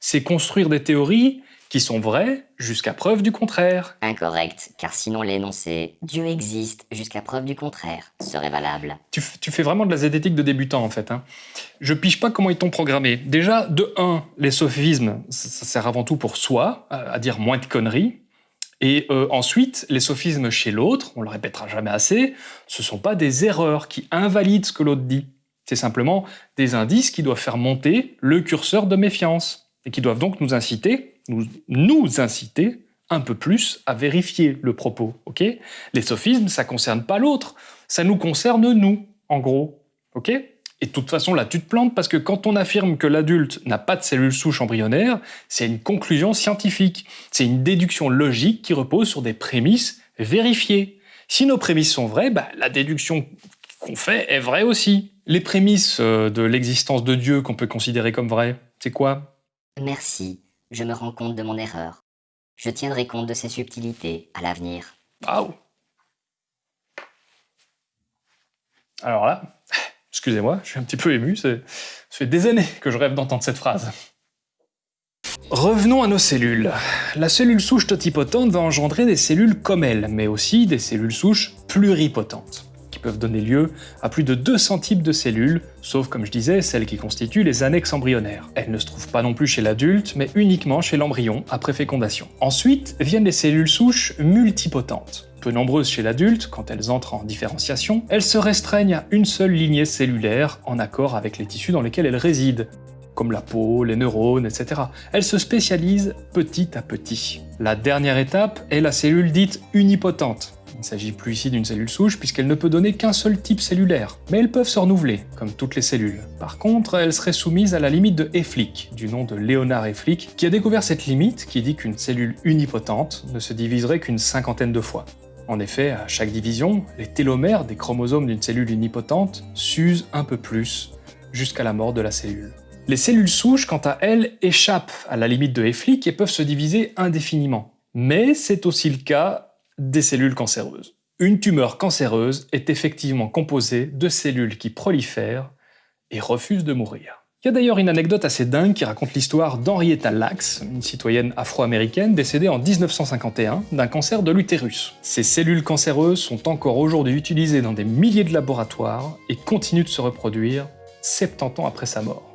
c'est construire des théories qui sont vraies jusqu'à preuve du contraire. Incorrect, car sinon l'énoncé « Dieu existe jusqu'à preuve du contraire » serait valable. Tu, fais vraiment de la zététique de débutant en fait. hein. Je pige pas comment ils t'ont programmé. Déjà, de 1, les sophismes, ça, ça sert avant tout pour soi, à, à dire moins de conneries. Et euh, ensuite, les sophismes chez l'autre, on le répétera jamais assez, ce sont pas des erreurs qui invalident ce que l'autre dit. C'est simplement des indices qui doivent faire monter le curseur de méfiance et qui doivent donc nous inciter, nous, inciter un peu plus à vérifier le propos, Les sophismes, ça concerne pas l'autre, ça nous concerne nous, en gros, Et de toute façon, là, tu te plantes parce que quand on affirme que l'adulte n'a pas de cellules souches embryonnaires, c'est une conclusion scientifique. C'est une déduction logique qui repose sur des prémices vérifiées. Si nos prémices sont vraies, bah, la déduction qu'on fait est vraie aussi. Les prémices euh, de l'existence de Dieu qu'on peut considérer comme vraies, c'est quoi? Merci, je me rends compte de mon erreur. Je tiendrai compte de ces subtilités à l'avenir. Waouh Alors là, excusez-moi, je suis un petit peu ému, ça fait des années que je rêve d'entendre cette phrase. Revenons à nos cellules. La cellule souche totipotente va engendrer des cellules comme elle, mais aussi des cellules souches pluripotentes, peuvent donner lieu à plus de 200 types de cellules, sauf comme je disais, celles qui constituent les annexes embryonnaires. Elles ne se trouvent pas non plus chez l'adulte, mais uniquement chez l'embryon après fécondation. Ensuite viennent les cellules souches multipotentes. Peu nombreuses chez l'adulte, quand elles entrent en différenciation, elles se restreignent à une seule lignée cellulaire en accord avec les tissus dans lesquels elles résident comme la peau, les neurones, etc. Elles se spécialisent petit à petit. La dernière étape est la cellule dite unipotente. Il ne s'agit plus ici d'une cellule souche puisqu'elle ne peut donner qu'un seul type cellulaire, mais elles peuvent se renouveler, comme toutes les cellules. Par contre, elles seraient soumises à la limite de Efflick, du nom de Léonard Efflick, qui a découvert cette limite qui dit qu'une cellule unipotente ne se diviserait qu'une cinquantaine de fois. En effet, à chaque division, les télomères des chromosomes d'une cellule unipotente s'usent un peu plus, jusqu'à la mort de la cellule. Les cellules souches, quant à elles, échappent à la limite de Efflick et peuvent se diviser indéfiniment. Mais c'est aussi le cas des cellules cancéreuses. Une tumeur cancéreuse est effectivement composée de cellules qui prolifèrent et refusent de mourir. Il y a d'ailleurs une anecdote assez dingue qui raconte l'histoire d'Henrietta Lacks, une citoyenne afro-américaine décédée en 1951 d'un cancer de l'utérus. Ces cellules cancéreuses sont encore aujourd'hui utilisées dans des milliers de laboratoires et continuent de se reproduire 70 ans après sa mort.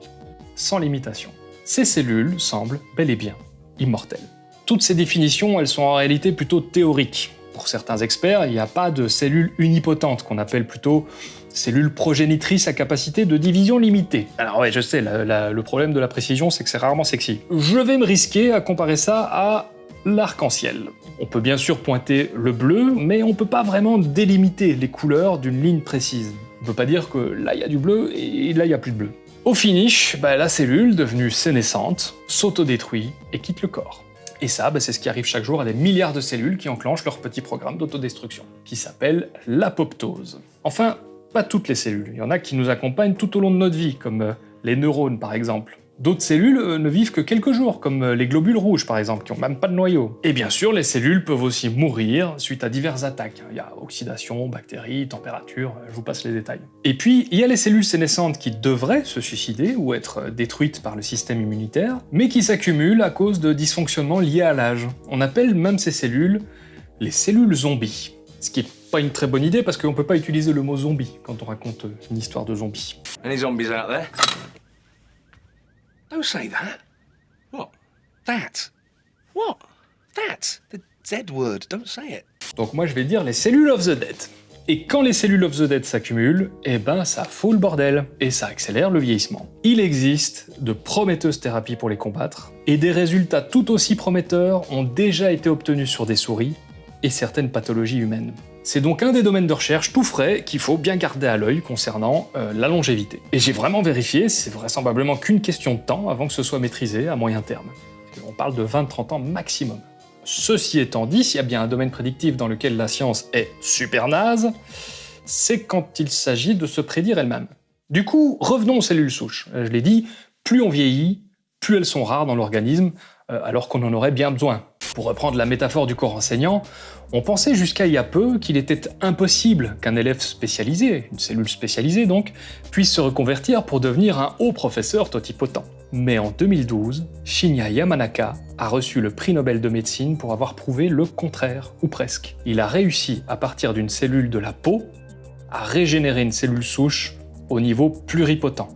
sans limitation. Ces cellules semblent bel et bien immortelles. Toutes ces définitions, elles sont en réalité plutôt théoriques. Pour certains experts, il n'y a pas de cellules unipotentes, qu'on appelle plutôt cellules progénitrices à capacité de division limitée. Alors ouais, je sais, le problème de la précision, c'est que c'est rarement sexy. Je vais me risquer à comparer ça à l'arc-en-ciel. On peut bien sûr pointer le bleu, mais on peut pas vraiment délimiter les couleurs d'une ligne précise. On peut pas dire que là il y a du bleu et là il y a plus de bleu. Au finish, bah, la cellule, devenue sénescente, s'autodétruit et quitte le corps. Et ça, bah, c'est ce qui arrive chaque jour à des milliards de cellules qui enclenchent leur petit programme d'autodestruction, qui s'appelle l'apoptose. Enfin, pas toutes les cellules, il y en a qui nous accompagnent tout au long de notre vie, comme euh, les neurones par exemple. D'autres cellules euh, ne vivent que quelques jours, comme euh, les globules rouges par exemple, qui n'ont même pas de noyau. Et bien sûr, les cellules peuvent aussi mourir suite à diverses attaques. Il y a oxydation, bactéries, température, je vous passe les détails. Et puis, il y a les cellules sénescentes qui devraient se suicider ou être détruites par le système immunitaire, mais qui s'accumulent à cause de dysfonctionnements liés à l'âge. On appelle même ces cellules les cellules zombies. Ce qui est pas une très bonne idée parce qu'on peut pas utiliser le mot zombie quand on raconte une histoire de zombies. Any zombies? Don't say that. What? That? What? That? The Z word. Don't say it. Donc moi je vais dire les cellules of the dead. Et quand les cellules of the dead s'accumulent, eh ben ça fout le bordel, et ça accélère le vieillissement. Il existe de prometteuses thérapies pour les combattre, et des résultats tout aussi prometteurs ont déjà été obtenus sur des souris et certaines pathologies humaines. C'est donc un des domaines de recherche tout frais qu'il faut bien garder à l'œil concernant euh, la longévité. Et j'ai vraiment vérifié, c'est vraisemblablement qu'une question de temps avant que ce soit maîtrisé à moyen terme. On parle de 20-30 ans maximum. Ceci étant dit, s'il y a bien un domaine prédictif dans lequel la science est super naze, c'est quand il s'agit de se prédire elle-même. Du coup, revenons aux cellules souches. Euh, je l'ai dit, plus on vieillit, plus elles sont rares dans l'organisme, euh, alors qu'on en aurait bien besoin. Pour reprendre la métaphore du corps enseignant, on pensait jusqu'à il y a peu qu'il était impossible qu'un élève spécialisé, une cellule spécialisée donc, puisse se reconvertir pour devenir un haut professeur totipotent. Mais en 2012, Shinya Yamanaka a reçu le prix Nobel de médecine pour avoir prouvé le contraire, ou presque. Il a réussi, à partir d'une cellule de la peau, à régénérer une cellule souche au niveau pluripotent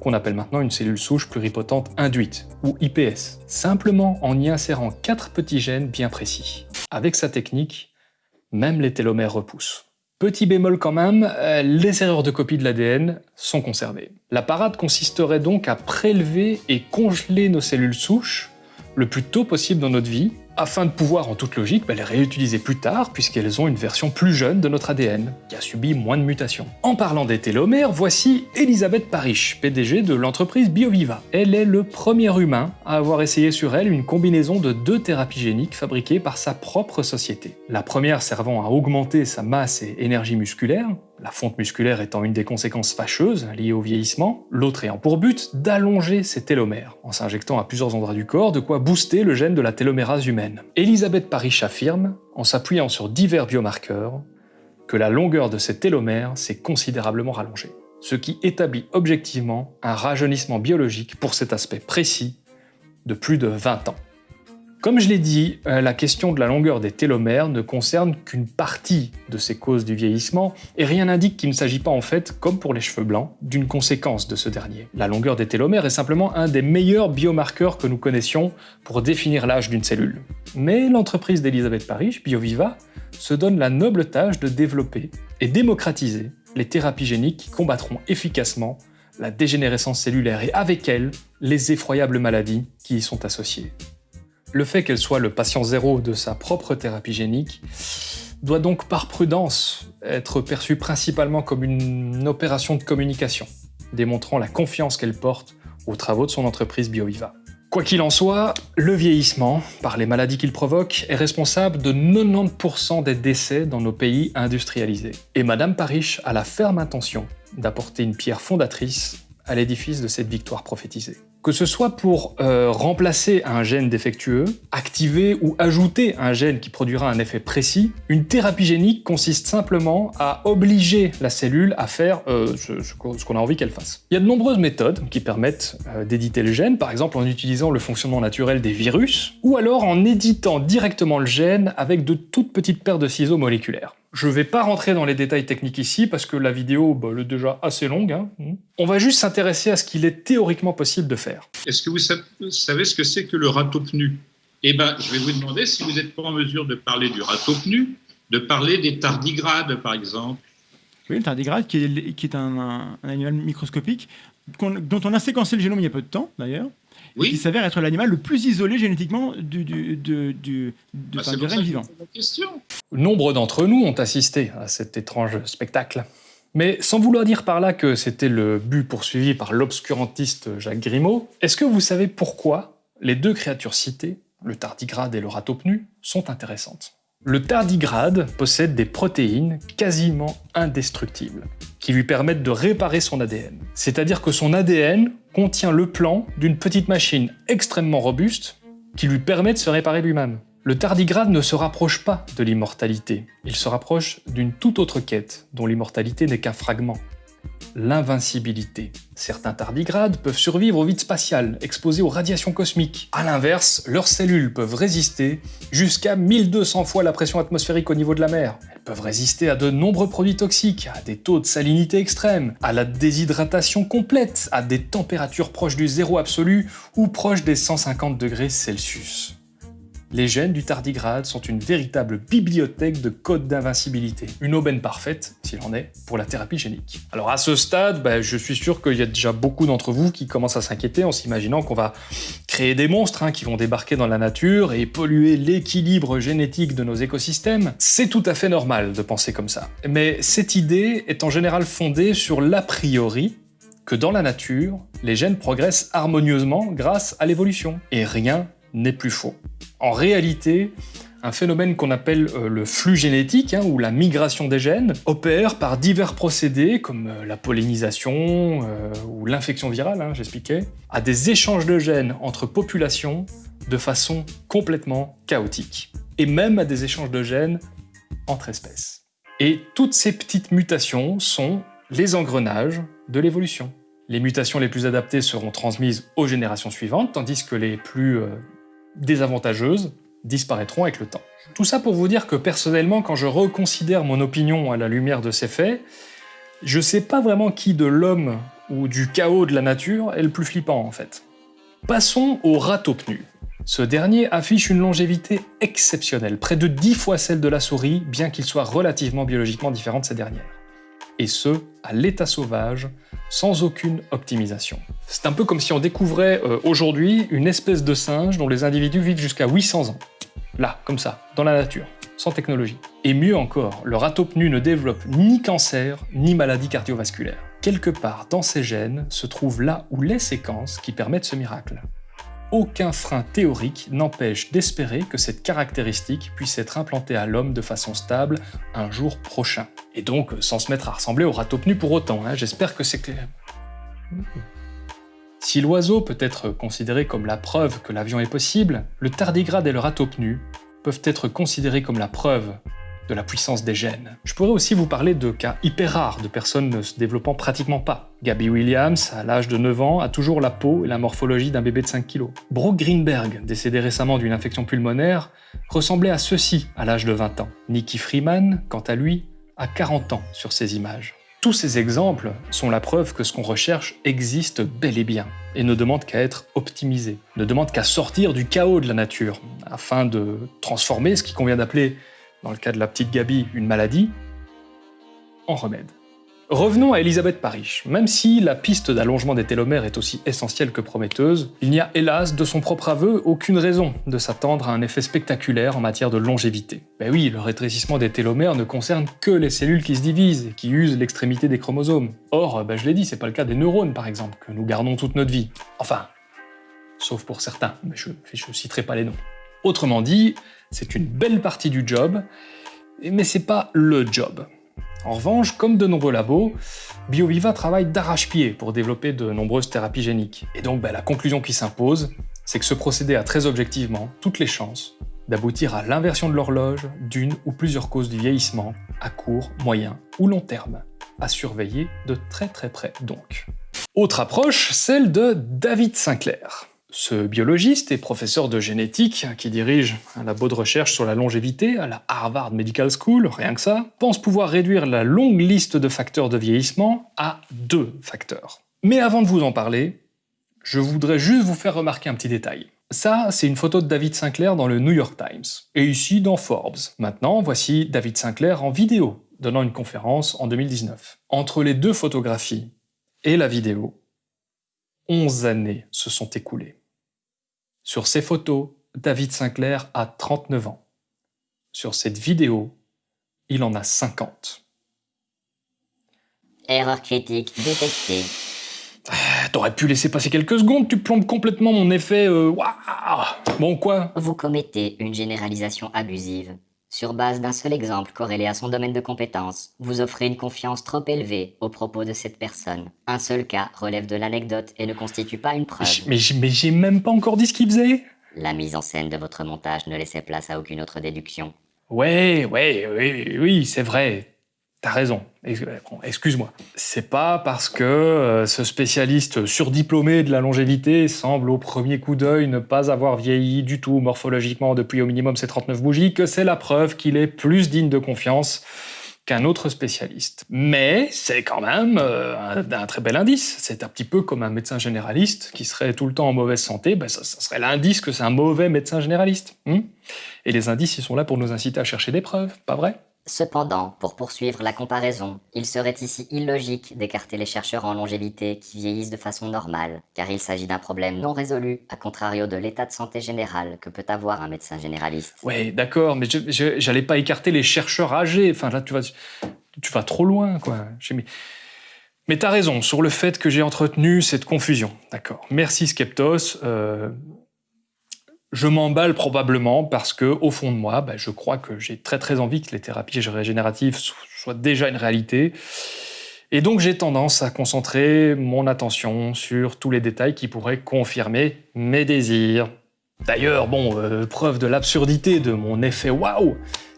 qu'on appelle maintenant une cellule souche pluripotente induite, ou IPS, simplement en y insérant quatre petits gènes bien précis. Avec sa technique, même les télomères repoussent. Petit bémol quand même, euh, les erreurs de copie de l'ADN sont conservées. La parade consisterait donc à prélever et congeler nos cellules souches le plus tôt possible dans notre vie, afin de pouvoir en toute logique bah, les réutiliser plus tard puisqu'elles ont une version plus jeune de notre ADN, qui a subi moins de mutations. En parlant des télomères, voici Elisabeth Parish, PDG de l'entreprise BioViva. Elle est le premier humain à avoir essayé sur elle une combinaison de deux thérapies géniques fabriquées par sa propre société. La première servant à augmenter sa masse et énergie musculaire, la fonte musculaire étant une des conséquences fâcheuses liées au vieillissement, l'autre ayant pour but d'allonger ses télomères, en s'injectant à plusieurs endroits du corps, de quoi booster le gène de la télomérase humaine. Elisabeth Parish affirme, en s'appuyant sur divers biomarqueurs, que la longueur de ces télomères s'est considérablement rallongée, ce qui établit objectivement un rajeunissement biologique pour cet aspect précis de plus de 20 ans. Comme je l'ai dit, euh, la question de la longueur des télomères ne concerne qu'une partie de ces causes du vieillissement, et rien n'indique qu'il ne s'agit pas en fait, comme pour les cheveux blancs, d'une conséquence de ce dernier. La longueur des télomères est simplement un des meilleurs biomarqueurs que nous connaissions pour définir l'âge d'une cellule. Mais l'entreprise d'Elisabeth Parish, BioViva, se donne la noble tâche de développer et démocratiser les thérapies géniques qui combattront efficacement la dégénérescence cellulaire et avec elle, les effroyables maladies qui y sont associées. Le fait qu'elle soit le patient zéro de sa propre thérapie génique doit donc par prudence être perçue principalement comme une opération de communication, démontrant la confiance qu'elle porte aux travaux de son entreprise BioViva. Quoi qu'il en soit, le vieillissement, par les maladies qu'il provoque, est responsable de 90% des décès dans nos pays industrialisés. Et Madame Parish a la ferme intention d'apporter une pierre fondatrice à l'édifice de cette victoire prophétisée. Que ce soit pour euh, remplacer un gène défectueux, activer ou ajouter un gène qui produira un effet précis, une thérapie génique consiste simplement à obliger la cellule à faire euh, ce, qu'on a envie qu'elle fasse. Il y a de nombreuses méthodes qui permettent euh, d'éditer le gène, par exemple en utilisant le fonctionnement naturel des virus, ou alors en éditant directement le gène avec de toutes petites paires de ciseaux moléculaires. Je vais pas rentrer dans les détails techniques ici parce que la vidéo bah, elle est déjà assez longue. hein. On va juste s'intéresser à ce qu'il est théoriquement possible de faire. Est-ce que vous sa- savez ce que c'est que le râteau pnu Eh bien, je vais vous demander si vous n'êtes pas en mesure de parler du râteau pnu, de parler des tardigrades, par exemple. Oui, le tardigrade, qui est, qui est un, un- un animal microscopique dont on a séquencé le génome il y a peu de temps, d'ailleurs. Et Oui. Qui s'avère être l'animal le plus isolé génétiquement du, du, du, du- de- Bah, question. Nombre d'entre nous ont assisté à cet étrange spectacle. Mais sans vouloir dire par là que c'était le but poursuivi par l'obscurantiste Jacques Grimaud, est-ce que vous savez pourquoi les deux créatures citées, le tardigrade et le râteau pnu, sont intéressantes? Le tardigrade possède des protéines quasiment indestructibles, qui lui permettent de réparer son ADN. C'est-à-dire que son ADN contient le plan d'une petite machine extrêmement robuste qui lui permet de se réparer lui-même. Le tardigrade ne se rapproche pas de l'immortalité, il se rapproche d'une toute autre quête, dont l'immortalité n'est qu'un fragment. L'invincibilité. Certains tardigrades peuvent survivre au vide spatial, exposés aux radiations cosmiques. A l'inverse, leurs cellules peuvent résister jusqu'à 1200 fois la pression atmosphérique au niveau de la mer. Elles peuvent résister à de nombreux produits toxiques, à des taux de salinité extrêmes, à la déshydratation complète, à des températures proches du zéro absolu ou proches des 150 degrés Celsius. Les gènes du tardigrade sont une véritable bibliothèque de codes d'invincibilité. Une aubaine parfaite, s'il en est, pour la thérapie génique. Alors à ce stade, bah, je suis sûr qu'il y a déjà beaucoup d'entre vous qui commencent à s'inquiéter en s'imaginant qu'on va créer des monstres hein, qui vont débarquer dans la nature et polluer l'équilibre génétique de nos écosystèmes. C'est tout à fait normal de penser comme ça. Mais cette idée est en général fondée sur l'a priori que dans la nature, les gènes progressent harmonieusement grâce à l'évolution. Et rien n'est plus faux. En réalité, un phénomène qu'on appelle euh, le flux génétique, hein, ou la migration des gènes, opère par divers procédés comme euh, la pollinisation euh, ou l'infection virale, hein, j'expliquais, à des échanges de gènes entre populations de façon complètement chaotique, et même à des échanges de gènes entre espèces. Et toutes ces petites mutations sont les engrenages de l'évolution. Les mutations les plus adaptées seront transmises aux générations suivantes, tandis que les plus désavantageuses disparaîtront avec le temps. Tout ça pour vous dire que personnellement, quand je reconsidère mon opinion à la lumière de ces faits, je sais pas vraiment qui de l'homme ou du chaos de la nature est le plus flippant en fait. Passons au râteau pnu. Ce dernier affiche une longévité exceptionnelle, près de 10 fois celle de la souris, bien qu'il soit relativement biologiquement différent de ces dernières. Et ce, à l'état sauvage, sans aucune optimisation. C'est un peu comme si on découvrait euh, aujourd'hui une espèce de singe dont les individus vivent jusqu'à 800 ans. Là, comme ça, dans la nature, sans technologie. Et mieux encore, le râteau pnu ne développe ni cancer, ni maladie cardiovasculaire. Quelque part dans ses gènes se trouvent là où les séquences qui permettent ce miracle. Aucun frein théorique n'empêche d'espérer que cette caractéristique puisse être implantée à l'homme de façon stable un jour prochain. Et donc sans se mettre à ressembler au râteau pnu pour autant, hein, j'espère que c'est clair. Si l'oiseau peut être considéré comme la preuve que l'avion est possible, le tardigrade et le râteau peuvent être considérés comme la preuve de la puissance des gènes. Je pourrais aussi vous parler de cas hyper rares de personnes ne se développant pratiquement pas. Gabby Williams, à l'âge de 9 ans, a toujours la peau et la morphologie d'un bébé de 5 kg. Brooke Greenberg, décédé récemment d'une infection pulmonaire, ressemblait à ceci à l'âge de 20 ans. Nicky Freeman, quant à lui, a 40 ans sur ces images. Tous ces exemples sont la preuve que ce qu'on recherche existe bel et bien, et ne demande qu'à être optimisé, ne demande qu'à sortir du chaos de la nature, afin de transformer ce qui convient d'appeler, dans le cas de la petite Gabi, une maladie, en remède. Revenons à Elisabeth Parrish. Même si la piste d'allongement des télomères est aussi essentielle que prometteuse, il n'y a hélas, de son propre aveu, aucune raison de s'attendre à un effet spectaculaire en matière de longévité. Ben oui, le rétrécissement des télomères ne concerne que les cellules qui se divisent et qui usent l'extrémité des chromosomes. Or, ben je l'ai dit, c'est pas le cas des neurones par exemple, que nous gardons toute notre vie. Enfin, sauf pour certains, mais je, je citerai pas les noms. Autrement dit, c'est une belle partie du job, mais c'est pas le job. En revanche, comme de nombreux labos, BioViva travaille d'arrache-pied pour développer de nombreuses thérapies géniques. Et donc bah, la conclusion qui s'impose, c'est que ce procédé a très objectivement toutes les chances d'aboutir à l'inversion de l'horloge d'une ou plusieurs causes du vieillissement, à court, moyen ou long terme. À surveiller de très très près donc. Autre approche, celle de David Sinclair. Ce biologiste et professeur de génétique, qui dirige un labo de recherche sur la longévité à la Harvard Medical School, rien que ça, pense pouvoir réduire la longue liste de facteurs de vieillissement à deux facteurs. Mais avant de vous en parler, je voudrais juste vous faire remarquer un petit détail. Ça, c'est une photo de David Sinclair dans le New York Times, et ici dans Forbes. Maintenant, voici David Sinclair en vidéo, donnant une conférence en 2019. Entre les deux photographies et la vidéo, 11 années se sont écoulées. Sur ces photos, David Sinclair a 39 ans. Sur cette vidéo, il en a 50. Erreur critique détectée. T'aurais pu laisser passer quelques secondes, tu plombes complètement mon effet. Euh, bon quoi? Vous commettez une généralisation abusive. Sur base d'un seul exemple corrélé à son domaine de compétence, vous offrez une confiance trop élevée aux propos de cette personne. Un seul cas relève de l'anecdote et ne constitue pas une preuve. Mais j'ai même pas encore dit ce qu'il faisait La mise en scène de votre montage ne laissait place à aucune autre déduction. Ouais, ouais, oui, oui, c'est vrai. T'as raison, excuse-moi. C'est pas parce que euh, ce spécialiste surdiplômé de la longévité semble au premier coup d'œil ne pas avoir vieilli du tout morphologiquement depuis au minimum ses 39 bougies que c'est la preuve qu'il est plus digne de confiance qu'un autre spécialiste. Mais c'est quand même euh, un, très bel indice. C'est un petit peu comme un médecin généraliste qui serait tout le temps en mauvaise santé, ben ça, serait l'indice que c'est un mauvais médecin généraliste. Hmm? Et les indices, ils sont là pour nous inciter à chercher des preuves, pas vrai? Cependant, pour poursuivre la comparaison, il serait ici illogique d'écarter les chercheurs en longévité qui vieillissent de façon normale, car il s'agit d'un problème non résolu, à contrario de l'état de santé général que peut avoir un médecin généraliste. Ouais, d'accord, mais j'allais pas écarter les chercheurs âgés. Enfin là, tu vas, tu vas trop loin, quoi. Mais, mais t'as raison sur le fait que j'ai entretenu cette confusion. D'accord. Merci Skeptos. Euh, je m'emballe probablement parce que, au fond de moi, bah, je crois que j'ai très très envie que les thérapies régénératives soient déjà une réalité. Et donc j'ai tendance à concentrer mon attention sur tous les détails qui pourraient confirmer mes désirs. D'ailleurs, bon, euh, preuve de l'absurdité de mon effet waouh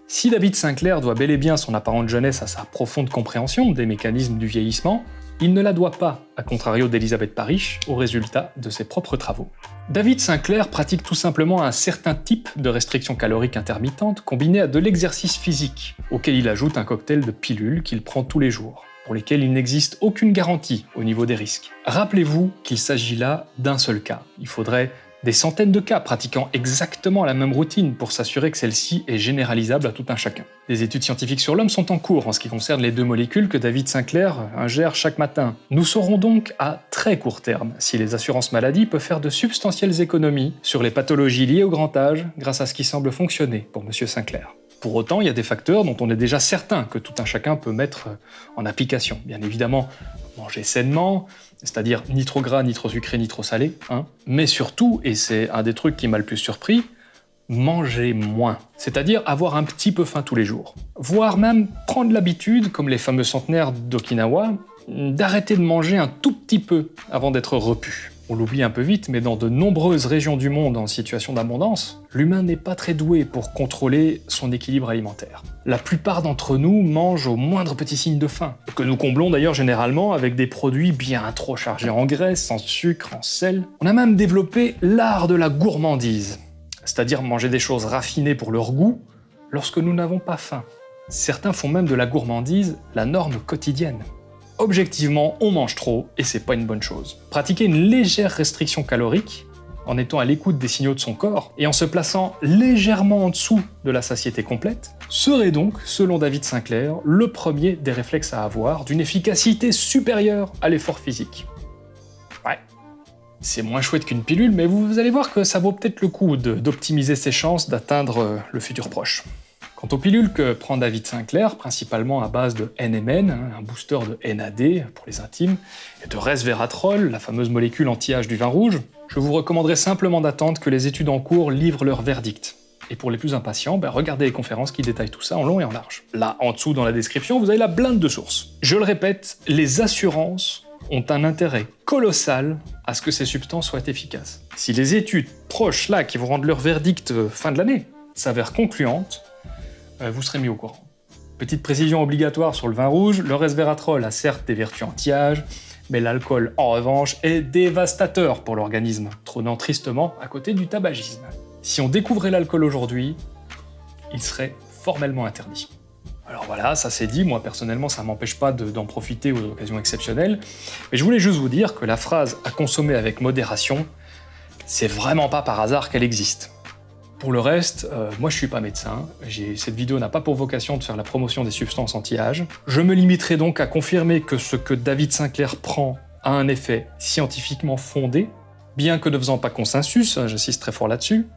Si David Sinclair doit bel et bien son apparente jeunesse à sa profonde compréhension des mécanismes du vieillissement, il ne la doit pas, à contrario d'Elisabeth Parrish, au résultat de ses propres travaux. David Sinclair pratique tout simplement un certain type de restriction calorique intermittente combinée à de l'exercice physique, auquel il ajoute un cocktail de pilules qu'il prend tous les jours, pour lesquelles il n'existe aucune garantie au niveau des risques. Rappelez-vous qu'il s'agit là d'un seul cas. Il faudrait des centaines de cas pratiquant exactement la même routine pour s'assurer que celle-ci est généralisable à tout un chacun. Des études scientifiques sur l'homme sont en cours en ce qui concerne les deux molécules que David Sinclair ingère chaque matin. Nous saurons donc à très court terme si les assurances maladie peuvent faire de substantielles économies sur les pathologies liées au grand âge grâce à ce qui semble fonctionner pour M. Sinclair. Pour autant, il y a des facteurs dont on est déjà certain que tout un chacun peut mettre en application. Bien évidemment, manger sainement, c'est-à-dire ni trop gras, ni trop sucré, ni trop salé, hein. mais surtout, et c'est un des trucs qui m'a le plus surpris, manger moins, c'est-à-dire avoir un petit peu faim tous les jours. Voire même prendre l'habitude, comme les fameux centenaires d'Okinawa, d'arrêter de manger un tout petit peu avant d'être repu. On l'oublie un peu vite, mais dans de nombreuses régions du monde en situation d'abondance, l'humain n'est pas très doué pour contrôler son équilibre alimentaire. La plupart d'entre nous mangent au moindre petit signe de faim, que nous comblons d'ailleurs généralement avec des produits bien trop chargés en graisse, en sucre, en sel. On a même développé l'art de la gourmandise, c'est-à-dire manger des choses raffinées pour leur goût lorsque nous n'avons pas faim. Certains font même de la gourmandise la norme quotidienne. Objectivement, on mange trop et c'est pas une bonne chose. Pratiquer une légère restriction calorique, en étant à l'écoute des signaux de son corps et en se plaçant légèrement en dessous de la satiété complète, serait donc, selon David Sinclair, le premier des réflexes à avoir d'une efficacité supérieure à l'effort physique. Ouais, c'est moins chouette qu'une pilule, mais vous allez voir que ça vaut peut-être le coup d'optimiser ses chances d'atteindre euh, le futur proche. Quant aux pilules que prend David Sinclair, principalement à base de NMN, hein, un booster de NAD pour les intimes, et de resveratrol, la fameuse molécule anti-âge du vin rouge, je vous recommanderais simplement d'attendre que les études en cours livrent leur verdict. Et pour les plus impatients, ben regardez les conférences qui détaillent tout ça en long et en large. Là, en dessous dans la description, vous avez la blinde de sources. Je le répète, les assurances ont un intérêt colossal à ce que ces substances soient efficaces. Si les études proches là, qui vont rendre leur verdict euh, fin de l'année, s'avèrent concluantes, vous serez mis au courant. Petite précision obligatoire sur le vin rouge, le resveratrol a certes des vertus anti-âge, Mais l'alcool, en revanche, est dévastateur pour l'organisme, trônant tristement à côté du tabagisme. Si on découvrait l'alcool aujourd'hui, il serait formellement interdit. Alors voilà, ça c'est dit, moi personnellement ça m'empêche pas d'en profiter aux occasions exceptionnelles, mais je voulais juste vous dire que la phrase « à consommer avec modération », c'est vraiment pas par hasard qu'elle existe. Pour le reste, euh, moi je suis pas médecin, cette vidéo n'a pas pour vocation de faire la promotion des substances anti-âge. Je me limiterai donc à confirmer que ce que David Sinclair prend a un effet scientifiquement fondé, bien que ne faisant pas consensus, hein, j'insiste très fort là-dessus,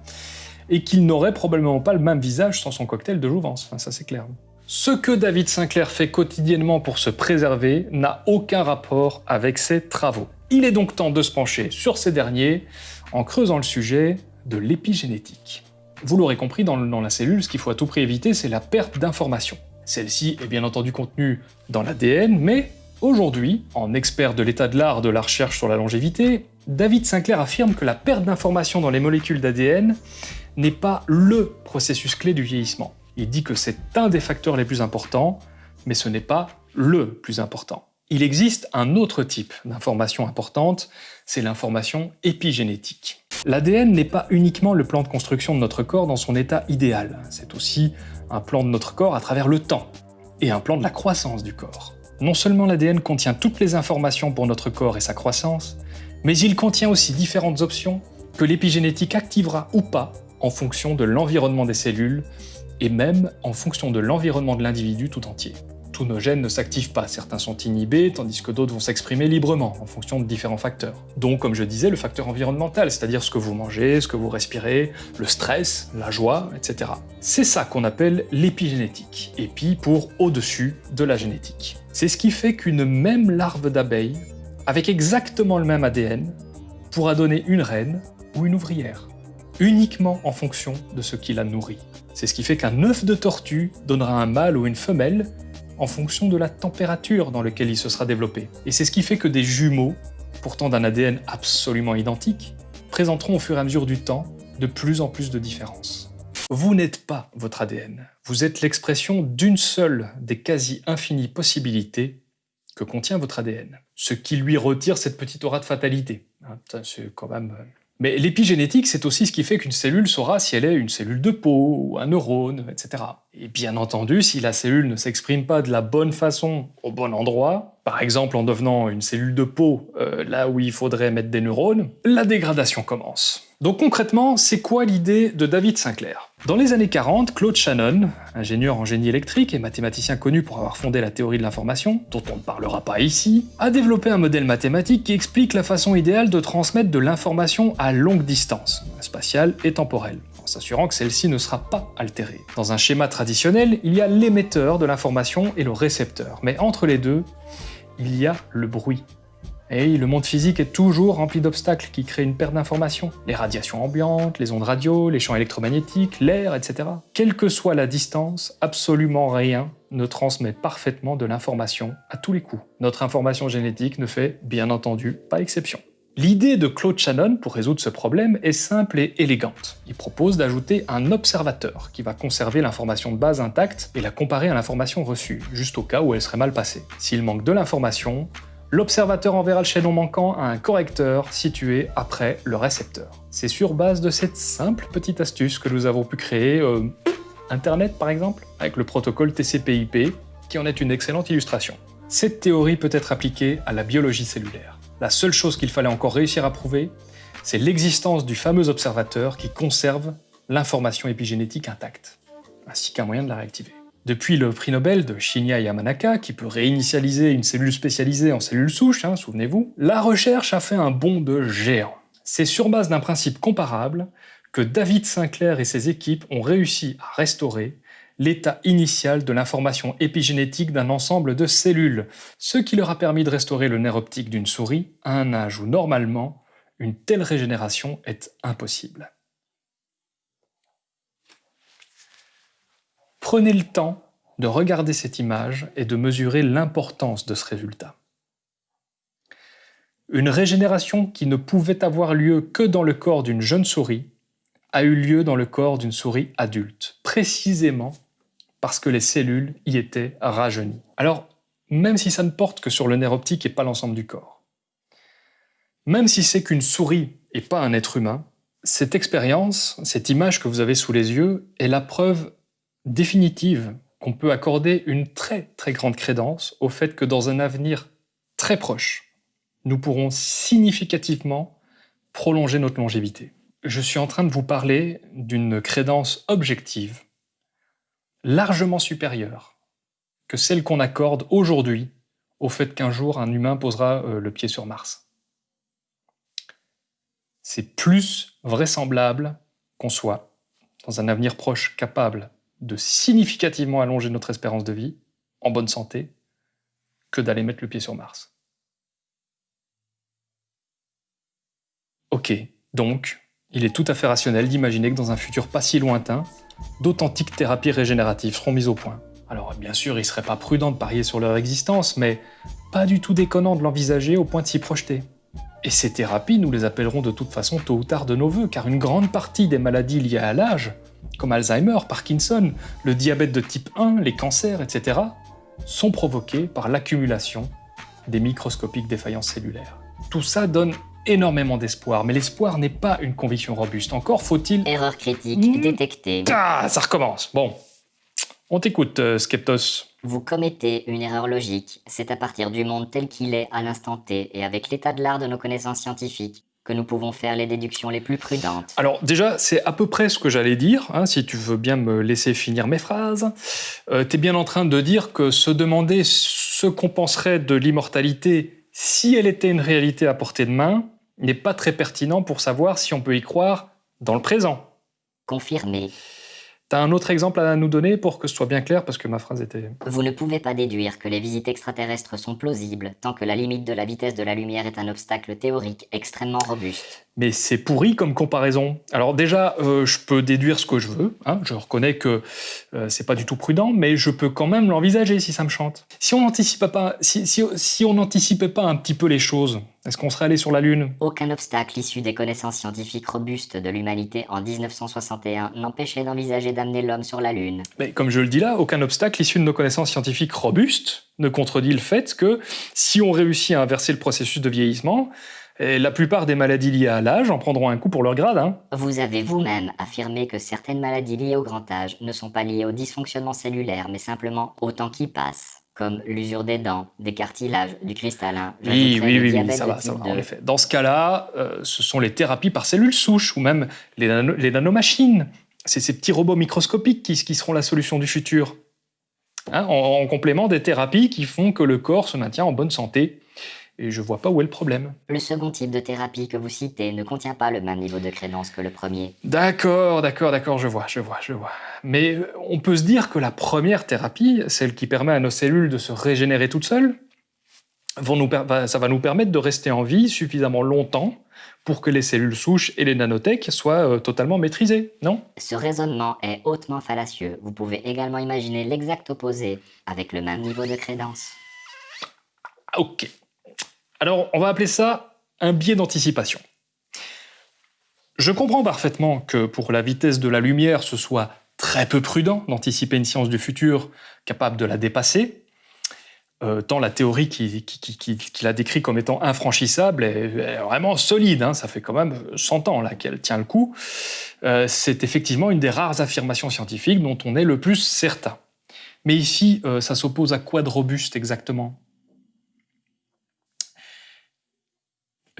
et qu'il n'aurait probablement pas le même visage sans son cocktail de jouvence, ça c'est clair. Ce que David Sinclair fait quotidiennement pour se préserver n'a aucun rapport avec ses travaux. Il est donc temps de se pencher sur ces derniers en creusant le sujet de l'épigénétique. Vous l'aurez compris, dans, la cellule, ce qu'il faut à tout prix éviter, c'est la perte d'information. Celle-ci est bien entendu contenue dans l'ADN, mais aujourd'hui, en expert de l'état de l'art de la recherche sur la longévité, David Sinclair affirme que la perte d'information dans les molécules d'ADN n'est pas LE processus clé du vieillissement. Il dit que c'est un des facteurs les plus importants, mais ce n'est pas le plus important. Il existe un autre type d'information importante, c'est l'information épigénétique. L'ADN n'est pas uniquement le plan de construction de notre corps dans son état idéal, c'est aussi un plan de notre corps à travers le temps, et un plan de la croissance du corps. Non seulement l'ADN contient toutes les informations pour notre corps et sa croissance, mais il contient aussi différentes options que l'épigénétique activera ou pas en fonction de l'environnement des cellules, et même en fonction de l'environnement de l'individu tout entier tous nos gènes ne s'activent pas, certains sont inhibés, tandis que d'autres vont s'exprimer librement, en fonction de différents facteurs. Donc, comme je disais, le facteur environnemental, c'est-à-dire ce que vous mangez, ce que vous respirez, le stress, la joie, etc. C'est ça qu'on appelle l'épigénétique, épi pour au-dessus de la génétique. C'est ce qui fait qu'une même larve d'abeille, avec exactement le même ADN, pourra donner une reine ou une ouvrière, uniquement en fonction de ce qui la nourrit. C'est ce qui fait qu'un œuf de tortue donnera un mâle ou une femelle en fonction de la température dans laquelle il se sera développé. Et c'est ce qui fait que des jumeaux, pourtant d'un ADN absolument identique, présenteront au fur et à mesure du temps de plus en plus de différences. Vous n'êtes pas votre ADN, vous êtes l'expression d'une seule des quasi-infinies possibilités que contient votre ADN. Ce qui lui retire cette petite aura de fatalité. Hein, c'est quand même euh, mais l'épigénétique, c'est aussi ce qui fait qu'une cellule saura si elle est une cellule de peau, ou un neurone, etc. Et bien entendu, si la cellule ne s'exprime pas de la bonne façon, au bon endroit, par exemple en devenant une cellule de peau euh, là où il faudrait mettre des neurones, la dégradation commence. Donc concrètement, c'est quoi l'idée de David Sinclair? Dans les années 40, Claude Shannon, ingénieur en génie électrique et mathématicien connu pour avoir fondé la théorie de l'information, dont on ne parlera pas ici, a développé un modèle mathématique qui explique la façon idéale de transmettre de l'information à longue distance, spatiale et temporelle en s'assurant que celle-ci ne sera pas altérée. Dans un schéma traditionnel, il y a l'émetteur de l'information et le récepteur, mais entre les deux, il y a le bruit. Et le monde physique est toujours rempli d'obstacles qui créent une perte d'information. Les radiations ambiantes, les ondes radio, les champs électromagnétiques, l'air, etc. Quelle que soit la distance, absolument rien ne transmet parfaitement de l'information à tous les coups. Notre information génétique ne fait, bien entendu, pas exception. L'idée de Claude Shannon pour résoudre ce problème est simple et élégante. Il propose d'ajouter un observateur qui va conserver l'information de base intacte et la comparer à l'information reçue, juste au cas où elle serait mal passée. S'il manque de l'information, l'observateur enverra le chaînon manquant à un correcteur situé après le récepteur. C'est sur base de cette simple petite astuce que nous avons pu créer euh, Internet par exemple, avec le protocole TCP/IP, qui en est une excellente illustration. Cette théorie peut être appliquée à la biologie cellulaire. La seule chose qu'il fallait encore réussir à prouver, c'est l'existence du fameux observateur qui conserve l'information épigénétique intacte, ainsi qu'un moyen de la réactiver. Depuis le prix Nobel de Shinya Yamanaka, qui peut réinitialiser une cellule spécialisée en cellule souche, hein, souvenez-vous, la recherche a fait un bond de géant. C'est sur base d'un principe comparable que David Sinclair et ses équipes ont réussi à restaurer l'état initial de l'information épigénétique d'un ensemble de cellules, ce qui leur a permis de restaurer le nerf optique d'une souris à un âge où normalement une telle régénération est impossible. Prenez le temps de regarder cette image et de mesurer l'importance de ce résultat. Une régénération qui ne pouvait avoir lieu que dans le corps d'une jeune souris a eu lieu dans le corps d'une souris adulte, précisément parce que les cellules y étaient rajeunies. Alors, même si ça ne porte que sur le nerf optique et pas l'ensemble du corps, Même si c'est qu'une souris et pas un être humain, cette expérience, cette image que vous avez sous les yeux, est la preuve définitive qu'on peut accorder une très très grande crédence au fait que dans un avenir très proche, nous pourrons significativement prolonger notre longévité. Je suis en train de vous parler d'une crédence objective, largement supérieure que celle qu'on accorde aujourd'hui au fait qu'un jour un humain posera euh, le pied sur Mars. C'est plus vraisemblable qu'on soit, dans un avenir proche, capable de significativement allonger notre espérance de vie, en bonne santé, que d'aller mettre le pied sur Mars. Ok, donc, il est tout à fait rationnel d'imaginer que dans un futur pas si lointain, d'authentiques thérapies régénératives seront mises au point. Alors bien sûr, il serait pas prudent de parier sur leur existence, mais pas du tout déconnant de l'envisager au point de s'y projeter. Et ces thérapies, nous les appellerons de toute façon tôt ou tard de nos voeux, car une grande partie des maladies liées à l'âge, comme Alzheimer, Parkinson, le diabète de type 1, les cancers, etc., sont provoquées par l'accumulation des microscopiques défaillances cellulaires. Tout ça donne énormément d'espoir, mais l'espoir n'est pas une conviction robuste. Encore faut-il... Erreur critique détectée. Ah, ça recommence. Bon, on t'écoute, euh, Skeptos. Vous commettez une erreur logique. C'est à partir du monde tel qu'il est à l'instant T et avec l'état de l'art de nos connaissances scientifiques que nous pouvons faire les déductions les plus prudentes. Alors déjà, c'est à peu près ce que j'allais dire, hein, si tu veux bien me laisser finir mes phrases. Euh, tu es bien en train de dire que se demander ce qu'on penserait de l'immortalité si elle était une réalité à portée de main n'est pas très pertinent pour savoir si on peut y croire dans le présent. Confirmé. T'as un autre exemple à nous donner pour que ce soit bien clair, parce que ma phrase était... Vous ne pouvez pas déduire que les visites extraterrestres sont plausibles tant que la limite de la vitesse de la lumière est un obstacle théorique extrêmement robuste. Mais c'est pourri comme comparaison. Alors déjà, euh, je peux déduire ce que je veux, hein, je reconnais que euh, c'est pas du tout prudent, mais je peux quand même l'envisager si ça me chante. Si on n'anticipait pas, si, si, si on n'anticipait pas un petit peu les choses, est-ce qu'on serait allé sur la Lune? Aucun obstacle issu des connaissances scientifiques robustes de l'humanité en 1961 n'empêchait d'envisager d'amener l'homme sur la Lune. Mais comme je le dis là, aucun obstacle issu de nos connaissances scientifiques robustes ne contredit le fait que si on réussit à inverser le processus de vieillissement, et la plupart des maladies liées à l'âge en prendront un coup pour leur grade. Hein. Vous avez vous-même affirmé que certaines maladies liées au grand âge ne sont pas liées au dysfonctionnement cellulaire, mais simplement au temps qui passe, comme l'usure des dents, des cartilages, du cristallin. Oui, oui, oui, oui, ça va, ça va, en effet. Dans ce cas-là, euh, ce sont les thérapies par cellules souches ou même les, nano les nanomachines. C'est ces petits robots microscopiques qui, qui, seront la solution du futur. Hein, en, en complément des thérapies qui font que le corps se maintient en bonne santé et je vois pas où est le problème. Le second type de thérapie que vous citez ne contient pas le même niveau de crédence que le premier. D'accord, d'accord, d'accord, je vois, je vois, je vois. Mais euh, on peut se dire que la première thérapie, celle qui permet à nos cellules de se régénérer toutes seules, vont nous ça va nous permettre de rester en vie suffisamment longtemps pour que les cellules souches et les nanotech soient euh, totalement maîtrisées, non? Ce raisonnement est hautement fallacieux. Vous pouvez également imaginer l'exact opposé, avec le même niveau de crédence. Ok, alors, on va appeler ça un biais d'anticipation. Je comprends parfaitement que pour la vitesse de la lumière, ce soit très peu prudent d'anticiper une science du futur capable de la dépasser, euh, tant la théorie qui, qui, a décrit comme étant infranchissable est, vraiment solide, hein, ça fait quand même 100 ans qu'elle tient le coup. Euh, c'est effectivement une des rares affirmations scientifiques dont on est le plus certain. Mais ici, euh, ça s'oppose à quoi de robuste exactement?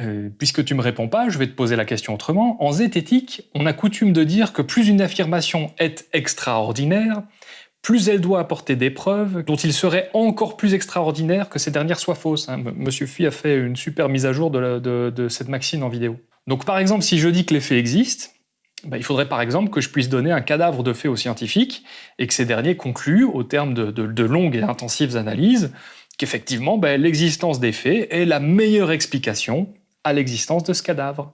Euh, puisque tu me réponds pas, je vais te poser la question autrement. En zététique, on a coutume de dire que plus une affirmation est extraordinaire, plus elle doit apporter des preuves dont il serait encore plus extraordinaire que ces dernières soient fausses. Hein. Monsieur Phi a fait une super mise à jour de, cette maxime en vidéo. Donc par exemple, si je dis que les faits existent, bah, il faudrait par exemple que je puisse donner un cadavre de faits aux scientifiques et que ces derniers concluent, au terme de, longues et intensives analyses, qu'effectivement bah, l'existence des faits est la meilleure explication à l'existence de ce cadavre.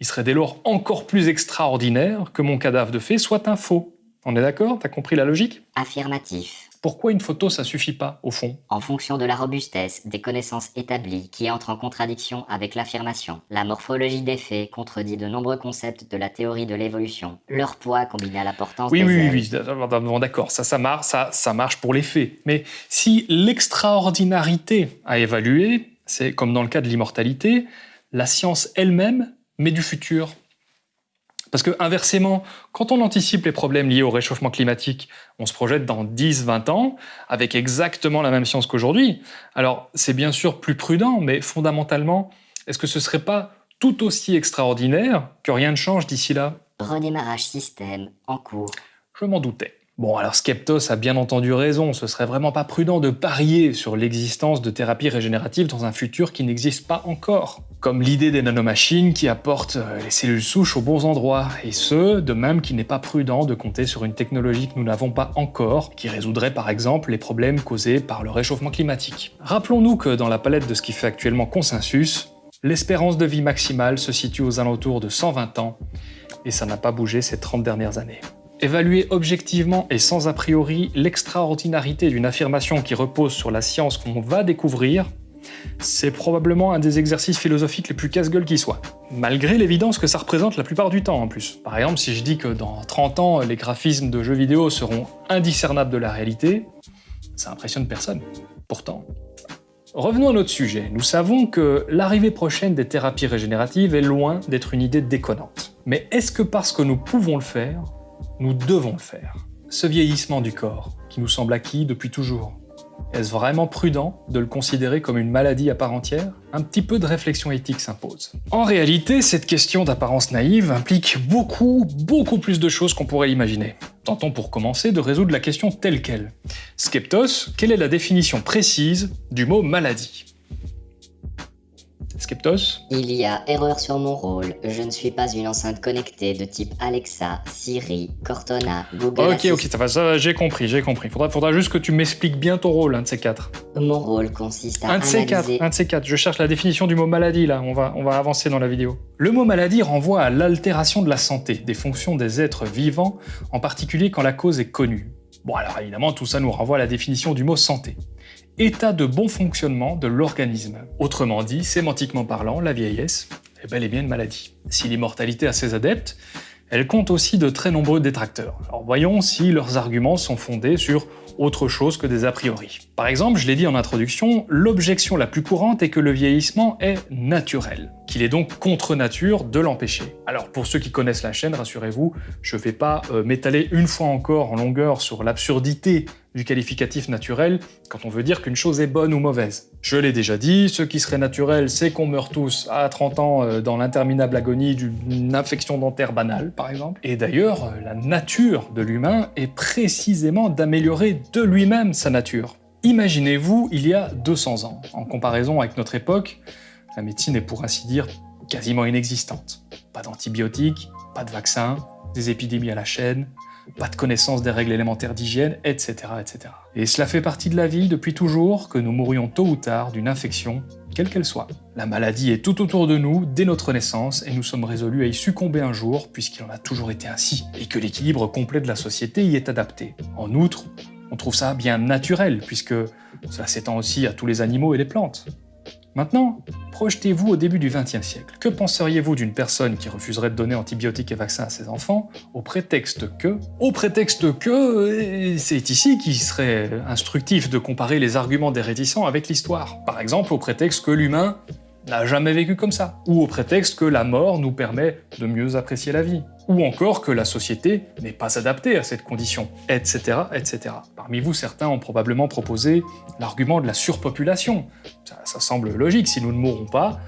Il serait dès lors encore plus extraordinaire que mon cadavre de fait soit un faux. On est d'accord? T'as compris la logique? Affirmatif. Pourquoi une photo, ça suffit pas, au fond? En fonction de la robustesse des connaissances établies qui entrent en contradiction avec l'affirmation. La morphologie des faits contredit de nombreux concepts de la théorie de l'évolution. Leur poids combiné à l'importance oui, des Oui, ailes. oui, oui, d'accord, ça, ça marche, ça, ça marche pour les faits. Mais si l'extraordinarité à évaluer, c'est comme dans le cas de l'immortalité, la science elle-même, mais du futur. Parce que inversement, quand on anticipe les problèmes liés au réchauffement climatique, on se projette dans 10-20 ans avec exactement la même science qu'aujourd'hui. Alors c'est bien sûr plus prudent, mais fondamentalement, est-ce que ce serait pas tout aussi extraordinaire que rien ne change d'ici là? Redémarrage système en cours. Je m'en doutais. Bon, alors Skeptos a bien entendu raison, ce serait vraiment pas prudent de parier sur l'existence de thérapies régénératives dans un futur qui n'existe pas encore. Comme l'idée des nanomachines qui apportent euh, les cellules souches aux bons endroits, et ce, de même qu'il n'est pas prudent de compter sur une technologie que nous n'avons pas encore, qui résoudrait par exemple les problèmes causés par le réchauffement climatique. Rappelons-nous que dans la palette de ce qui fait actuellement consensus, l'espérance de vie maximale se situe aux alentours de 120 ans, et ça n'a pas bougé ces 30 dernières années. Évaluer objectivement et sans a priori l'extraordinarité d'une affirmation qui repose sur la science qu'on va découvrir, c'est probablement un des exercices philosophiques les plus casse-gueule qui soit. Malgré l'évidence que ça représente la plupart du temps en plus. Par exemple, si je dis que dans 30 ans, les graphismes de jeux vidéo seront indiscernables de la réalité, ça impressionne personne. Pourtant. Revenons à notre sujet. Nous savons que l'arrivée prochaine des thérapies régénératives est loin d'être une idée déconnante. Mais est-ce que parce que nous pouvons le faire, nous devons le faire. Ce vieillissement du corps, qui nous semble acquis depuis toujours, est-ce vraiment prudent de le considérer comme une maladie à part entière? Un petit peu de réflexion éthique s'impose. En réalité, cette question d'apparence naïve implique beaucoup, beaucoup plus de choses qu'on pourrait imaginer. Tentons pour commencer de résoudre la question telle qu'elle. Skeptos, quelle est la définition précise du mot maladie? Skeptos Il y a erreur sur mon rôle. Je ne suis pas une enceinte connectée de type Alexa, Siri, Cortana, Google Ok, ok, ça va, ça va, j'ai compris, j'ai compris. Faudra, faudra juste que tu m'expliques bien ton rôle, un de ces quatre. Mon rôle consiste à un de ces quatre, un de ces quatre. Je cherche la définition du mot maladie, là. On va, on va avancer dans la vidéo. Le mot maladie renvoie à l'altération de la santé, des fonctions des êtres vivants, en particulier quand la cause est connue. Bon alors évidemment, tout ça nous renvoie à la définition du mot santé état de bon fonctionnement de l'organisme. Autrement dit, sémantiquement parlant, la vieillesse est bel et bien une maladie. Si l'immortalité a ses adeptes, elle compte aussi de très nombreux détracteurs. Alors voyons si leurs arguments sont fondés sur autre chose que des a priori. Par exemple, je l'ai dit en introduction, l'objection la plus courante est que le vieillissement est naturel, qu'il est donc contre nature de l'empêcher. Alors pour ceux qui connaissent la chaîne, rassurez-vous, je ne vais pas euh, m'étaler une fois encore en longueur sur l'absurdité du qualificatif naturel quand on veut dire qu'une chose est bonne ou mauvaise. Je l'ai déjà dit, ce qui serait naturel, c'est qu'on meurt tous à 30 ans euh, dans l'interminable agonie d'une infection dentaire banale, par exemple. Et d'ailleurs, euh, la nature de l'humain est précisément d'améliorer de lui-même sa nature. Imaginez-vous il y a 200 ans. En comparaison avec notre époque, la médecine est pour ainsi dire quasiment inexistante. Pas d'antibiotiques, pas de vaccins, des épidémies à la chaîne, pas de connaissance des règles élémentaires d'hygiène, etc., etc. Et cela fait partie de la vie depuis toujours que nous mourions tôt ou tard d'une infection, quelle qu'elle soit. La maladie est tout autour de nous dès notre naissance et nous sommes résolus à y succomber un jour puisqu'il en a toujours été ainsi, et que l'équilibre complet de la société y est adapté. En outre, on trouve ça bien naturel puisque cela s'étend aussi à tous les animaux et les plantes. Maintenant, projetez-vous au début du XXe siècle. Que penseriez-vous d'une personne qui refuserait de donner antibiotiques et vaccins à ses enfants au prétexte que... Au prétexte que... C'est ici qu'il serait instructif de comparer les arguments des réticents avec l'histoire. Par exemple, au prétexte que l'humain n'a jamais vécu comme ça. Ou au prétexte que la mort nous permet de mieux apprécier la vie. Ou encore que la société n'est pas adaptée à cette condition, etc., etc. Parmi vous, certains ont probablement proposé l'argument de la surpopulation. Ça, ça semble logique, si nous ne mourrons pas,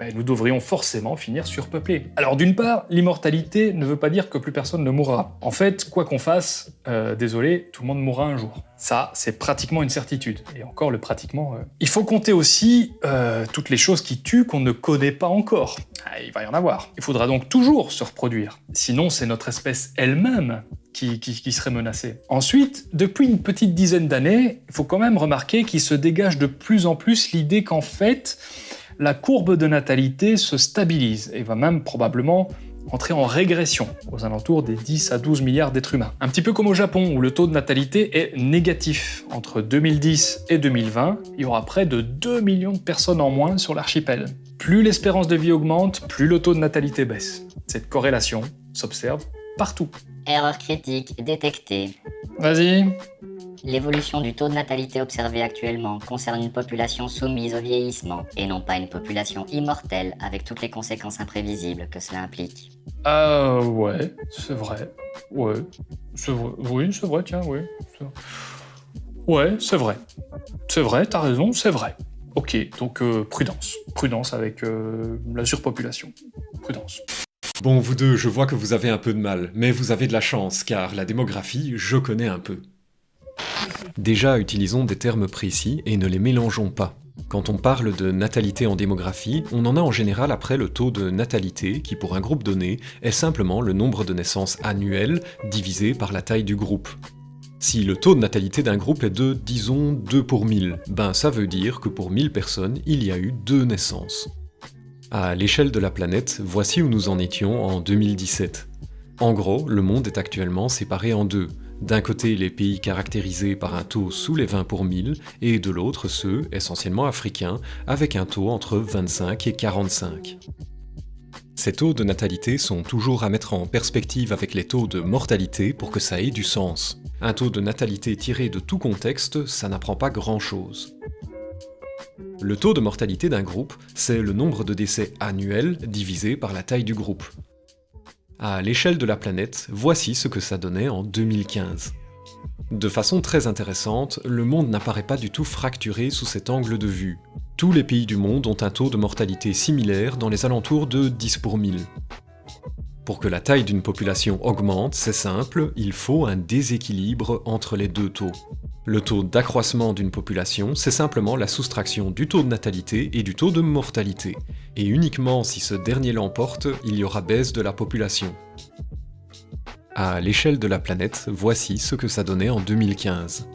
ben, nous devrions forcément finir surpeuplés. Alors d'une part, l'immortalité ne veut pas dire que plus personne ne mourra. En fait, quoi qu'on fasse, euh, désolé, tout le monde mourra un jour. Ça, c'est pratiquement une certitude. Et encore, le pratiquement... Euh. Il faut compter aussi euh, toutes les choses qui tuent qu'on ne connaît pas encore. Ah, il va y en avoir. Il faudra donc toujours se reproduire. Sinon, c'est notre espèce elle-même qui, qui, serait menacée. Ensuite, depuis une petite dizaine d'années, il faut quand même remarquer qu'il se dégage de plus en plus l'idée qu'en fait, la courbe de natalité se stabilise et va même probablement entrer en régression aux alentours des 10 à 12 milliards d'êtres humains. Un petit peu comme au Japon où le taux de natalité est négatif. Entre 2010 et 2020, il y aura près de 2 millions de personnes en moins sur l'archipel. Plus l'espérance de vie augmente, plus le taux de natalité baisse. Cette corrélation s'observe partout. Erreur critique détectée. Vas-y. L'évolution du taux de natalité observé actuellement concerne une population soumise au vieillissement, et non pas une population immortelle avec toutes les conséquences imprévisibles que cela implique. Ah ouais, c'est vrai. Ouais, c'est vrai. Oui, c'est vrai, tiens, oui. Ouais, c'est vrai. C'est vrai, t'as raison, c'est vrai. Ok, donc euh, prudence. Prudence avec euh, la surpopulation. Prudence. Bon, vous deux, je vois que vous avez un peu de mal, mais vous avez de la chance, car la démographie, je connais un peu. Déjà, utilisons des termes précis et ne les mélangeons pas. Quand on parle de natalité en démographie, on en a en général après le taux de natalité, qui pour un groupe donné est simplement le nombre de naissances annuelles divisé par la taille du groupe. Si le taux de natalité d'un groupe est de, disons, 2 pour 1000, ben ça veut dire que pour 1000 personnes, il y a eu 2 naissances. À l'échelle de la planète, voici où nous en étions en 2017. En gros, le monde est actuellement séparé en deux. D'un côté, les pays caractérisés par un taux sous les 20 pour 1000, et de l'autre, ceux, essentiellement africains, avec un taux entre 25 et 45. Ces taux de natalité sont toujours à mettre en perspective avec les taux de mortalité pour que ça ait du sens. Un taux de natalité tiré de tout contexte, ça n'apprend pas grand-chose. Le taux de mortalité d'un groupe, c'est le nombre de décès annuels divisé par la taille du groupe. À l'échelle de la planète, voici ce que ça donnait en 2015. De façon très intéressante, le monde n'apparaît pas du tout fracturé sous cet angle de vue. Tous les pays du monde ont un taux de mortalité similaire dans les alentours de 10 pour 1000. Pour que la taille d'une population augmente, c'est simple, il faut un déséquilibre entre les deux taux. Le taux d'accroissement d'une population, c'est simplement la soustraction du taux de natalité et du taux de mortalité. Et uniquement si ce dernier l'emporte, il y aura baisse de la population. À l'échelle de la planète, voici ce que ça donnait en 2015.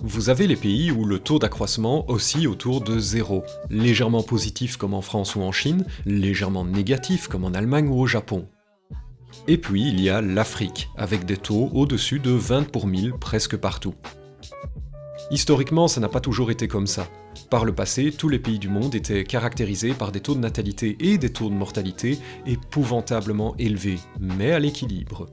Vous avez les pays où le taux d'accroissement oscille autour de zéro, légèrement positif comme en France ou en Chine, légèrement négatif comme en Allemagne ou au Japon. Et puis il y a l'Afrique, avec des taux au-dessus de 20 pour 1000 presque partout. Historiquement, ça n'a pas toujours été comme ça. Par le passé, tous les pays du monde étaient caractérisés par des taux de natalité et des taux de mortalité épouvantablement élevés, mais à l'équilibre.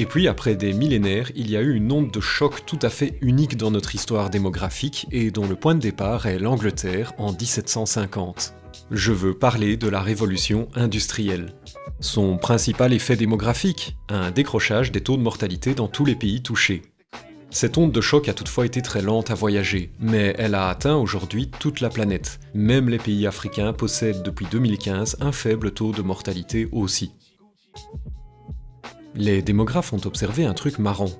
Et puis après des millénaires, il y a eu une onde de choc tout à fait unique dans notre histoire démographique et dont le point de départ est l'Angleterre en 1750. Je veux parler de la révolution industrielle. Son principal effet démographique, un décrochage des taux de mortalité dans tous les pays touchés. Cette onde de choc a toutefois été très lente à voyager, mais elle a atteint aujourd'hui toute la planète. Même les pays africains possèdent depuis 2015 un faible taux de mortalité aussi. Les démographes ont observé un truc marrant.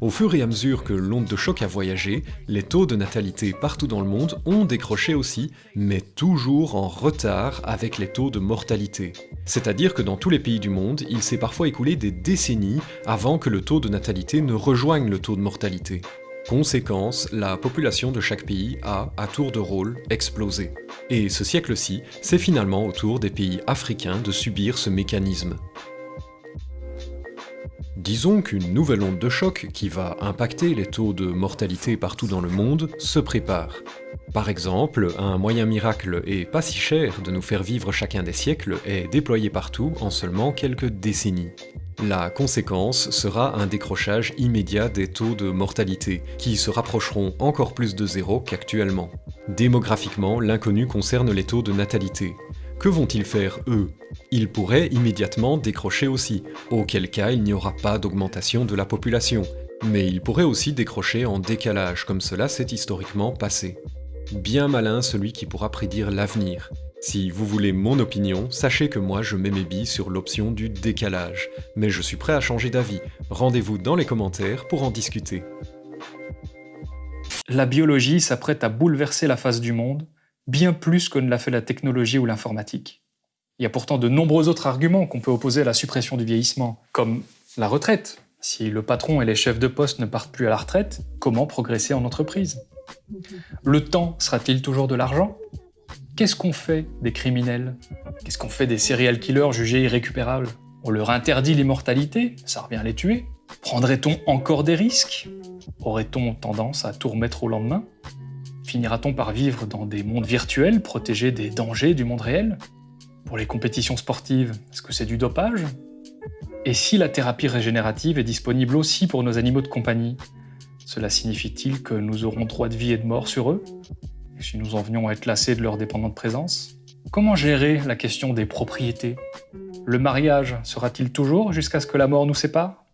Au fur et à mesure que l'onde de choc a voyagé, les taux de natalité partout dans le monde ont décroché aussi, mais toujours en retard avec les taux de mortalité. C'est-à-dire que dans tous les pays du monde, il s'est parfois écoulé des décennies avant que le taux de natalité ne rejoigne le taux de mortalité. Conséquence, la population de chaque pays a, à tour de rôle, explosé. Et ce siècle-ci, c'est finalement au tour des pays africains de subir ce mécanisme. Disons qu'une nouvelle onde de choc qui va impacter les taux de mortalité partout dans le monde se prépare. Par exemple, un moyen miracle et pas si cher de nous faire vivre chacun des siècles est déployé partout en seulement quelques décennies. La conséquence sera un décrochage immédiat des taux de mortalité, qui se rapprocheront encore plus de zéro qu'actuellement. Démographiquement, l'inconnu concerne les taux de natalité. Que vont-ils faire, eux? Ils pourraient immédiatement décrocher aussi, auquel cas il n'y aura pas d'augmentation de la population. Mais ils pourraient aussi décrocher en décalage, comme cela s'est historiquement passé. Bien malin celui qui pourra prédire l'avenir. Si vous voulez mon opinion, sachez que moi je mets mes billes sur l'option du décalage. Mais je suis prêt à changer d'avis. Rendez-vous dans les commentaires pour en discuter. La biologie s'apprête à bouleverser la face du monde, bien plus que ne l'a fait la technologie ou l'informatique. Il y a pourtant de nombreux autres arguments qu'on peut opposer à la suppression du vieillissement, comme la retraite. Si le patron et les chefs de poste ne partent plus à la retraite, comment progresser en entreprise? Le temps sera-t-il toujours de l'argent? Qu'est-ce qu'on fait des criminels? Qu'est-ce qu'on fait des serial killers jugés irrécupérables? On leur interdit l'immortalité Ça revient à les tuer. Prendrait-on encore des risques? Aurait-on tendance à tout remettre au lendemain? Finira-t-on par vivre dans des mondes virtuels protégés des dangers du monde réel? Pour les compétitions sportives, est-ce que c'est du dopage? Et si la thérapie régénérative est disponible aussi pour nos animaux de compagnie? Cela signifie-t-il que nous aurons droit de vie et de mort sur eux? Si nous en venions à être lassés de leur dépendante présence? Comment gérer la question des propriétés? Le mariage sera-t-il toujours jusqu'à ce que la mort nous sépare?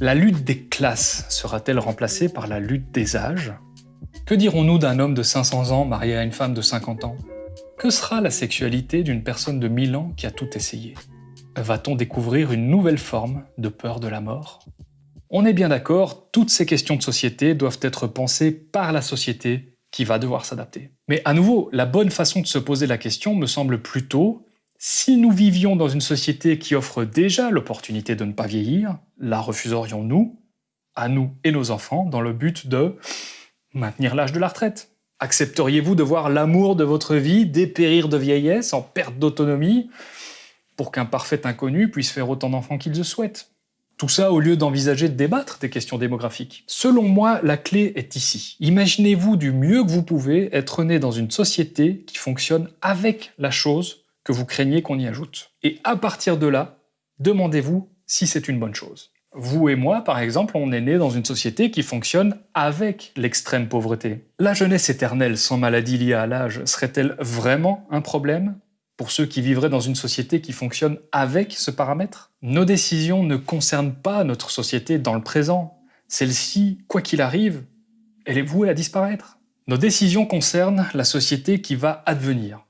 La lutte des classes sera-t-elle remplacée par la lutte des âges? Que dirons-nous d'un homme de 500 ans marié à une femme de 50 ans? Que sera la sexualité d'une personne de 1000 ans qui a tout essayé? Va-t-on découvrir une nouvelle forme de peur de la mort? On est bien d'accord, toutes ces questions de société doivent être pensées par la société qui va devoir s'adapter. Mais à nouveau, la bonne façon de se poser la question me semble plutôt si nous vivions dans une société qui offre déjà l'opportunité de ne pas vieillir, la refuserions-nous, à nous et nos enfants, dans le but de maintenir l'âge de la retraite Accepteriez-vous de voir l'amour de votre vie dépérir de vieillesse en perte d'autonomie pour qu'un parfait inconnu puisse faire autant d'enfants qu'il le souhaite? Tout ça au lieu d'envisager de débattre des questions démographiques. Selon moi, la clé est ici. Imaginez-vous du mieux que vous pouvez être né dans une société qui fonctionne avec la chose que vous craignez qu'on y ajoute. Et à partir de là, demandez-vous si c'est une bonne chose. Vous et moi, par exemple, on est né dans une société qui fonctionne avec l'extrême pauvreté. La jeunesse éternelle sans maladie liée à l'âge serait-elle vraiment un problème pour ceux qui vivraient dans une société qui fonctionne avec ce paramètre? Nos décisions ne concernent pas notre société dans le présent. Celle-ci, quoi qu'il arrive, elle est vouée à disparaître. Nos décisions concernent la société qui va advenir.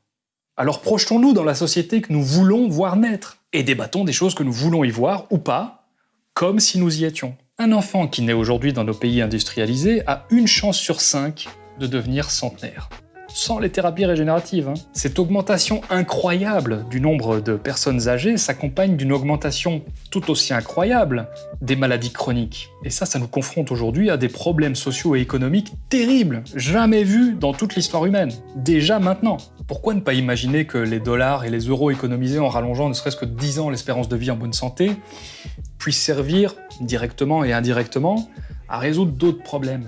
Alors projetons-nous dans la société que nous voulons voir naître, et débattons des choses que nous voulons y voir ou pas, comme si nous y étions. Un enfant qui naît aujourd'hui dans nos pays industrialisés a une chance sur cinq de devenir centenaire sans les thérapies régénératives. Hein. Cette augmentation incroyable du nombre de personnes âgées s'accompagne d'une augmentation tout aussi incroyable des maladies chroniques. Et ça, ça nous confronte aujourd'hui à des problèmes sociaux et économiques terribles, jamais vus dans toute l'histoire humaine, déjà maintenant. Pourquoi ne pas imaginer que les dollars et les euros économisés en rallongeant ne serait-ce que 10 ans l'espérance de vie en bonne santé puissent servir, directement et indirectement, à résoudre d'autres problèmes?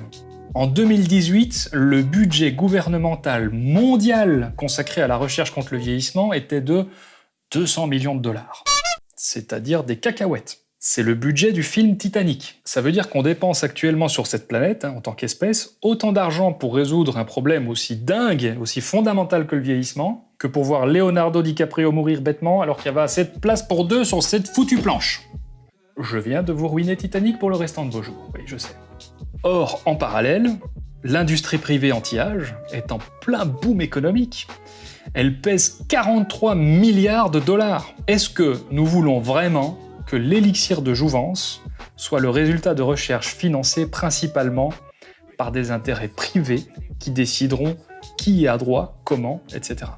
En 2018, le budget gouvernemental mondial consacré à la recherche contre le vieillissement était de 200 millions de dollars. C'est-à-dire des cacahuètes. C'est le budget du film Titanic. Ça veut dire qu'on dépense actuellement sur cette planète, hein, en tant qu'espèce, autant d'argent pour résoudre un problème aussi dingue, aussi fondamental que le vieillissement, que pour voir Leonardo DiCaprio mourir bêtement alors qu'il y avait assez de place pour deux sur cette foutue planche. Je viens de vous ruiner Titanic pour le restant de vos jours, oui, je sais. Or, en parallèle, l'industrie privée anti-âge est en plein boom économique. Elle pèse 43 milliards de dollars. Est-ce que nous voulons vraiment que l'élixir de jouvence soit le résultat de recherches financées principalement par des intérêts privés qui décideront qui y a droit, comment, etc.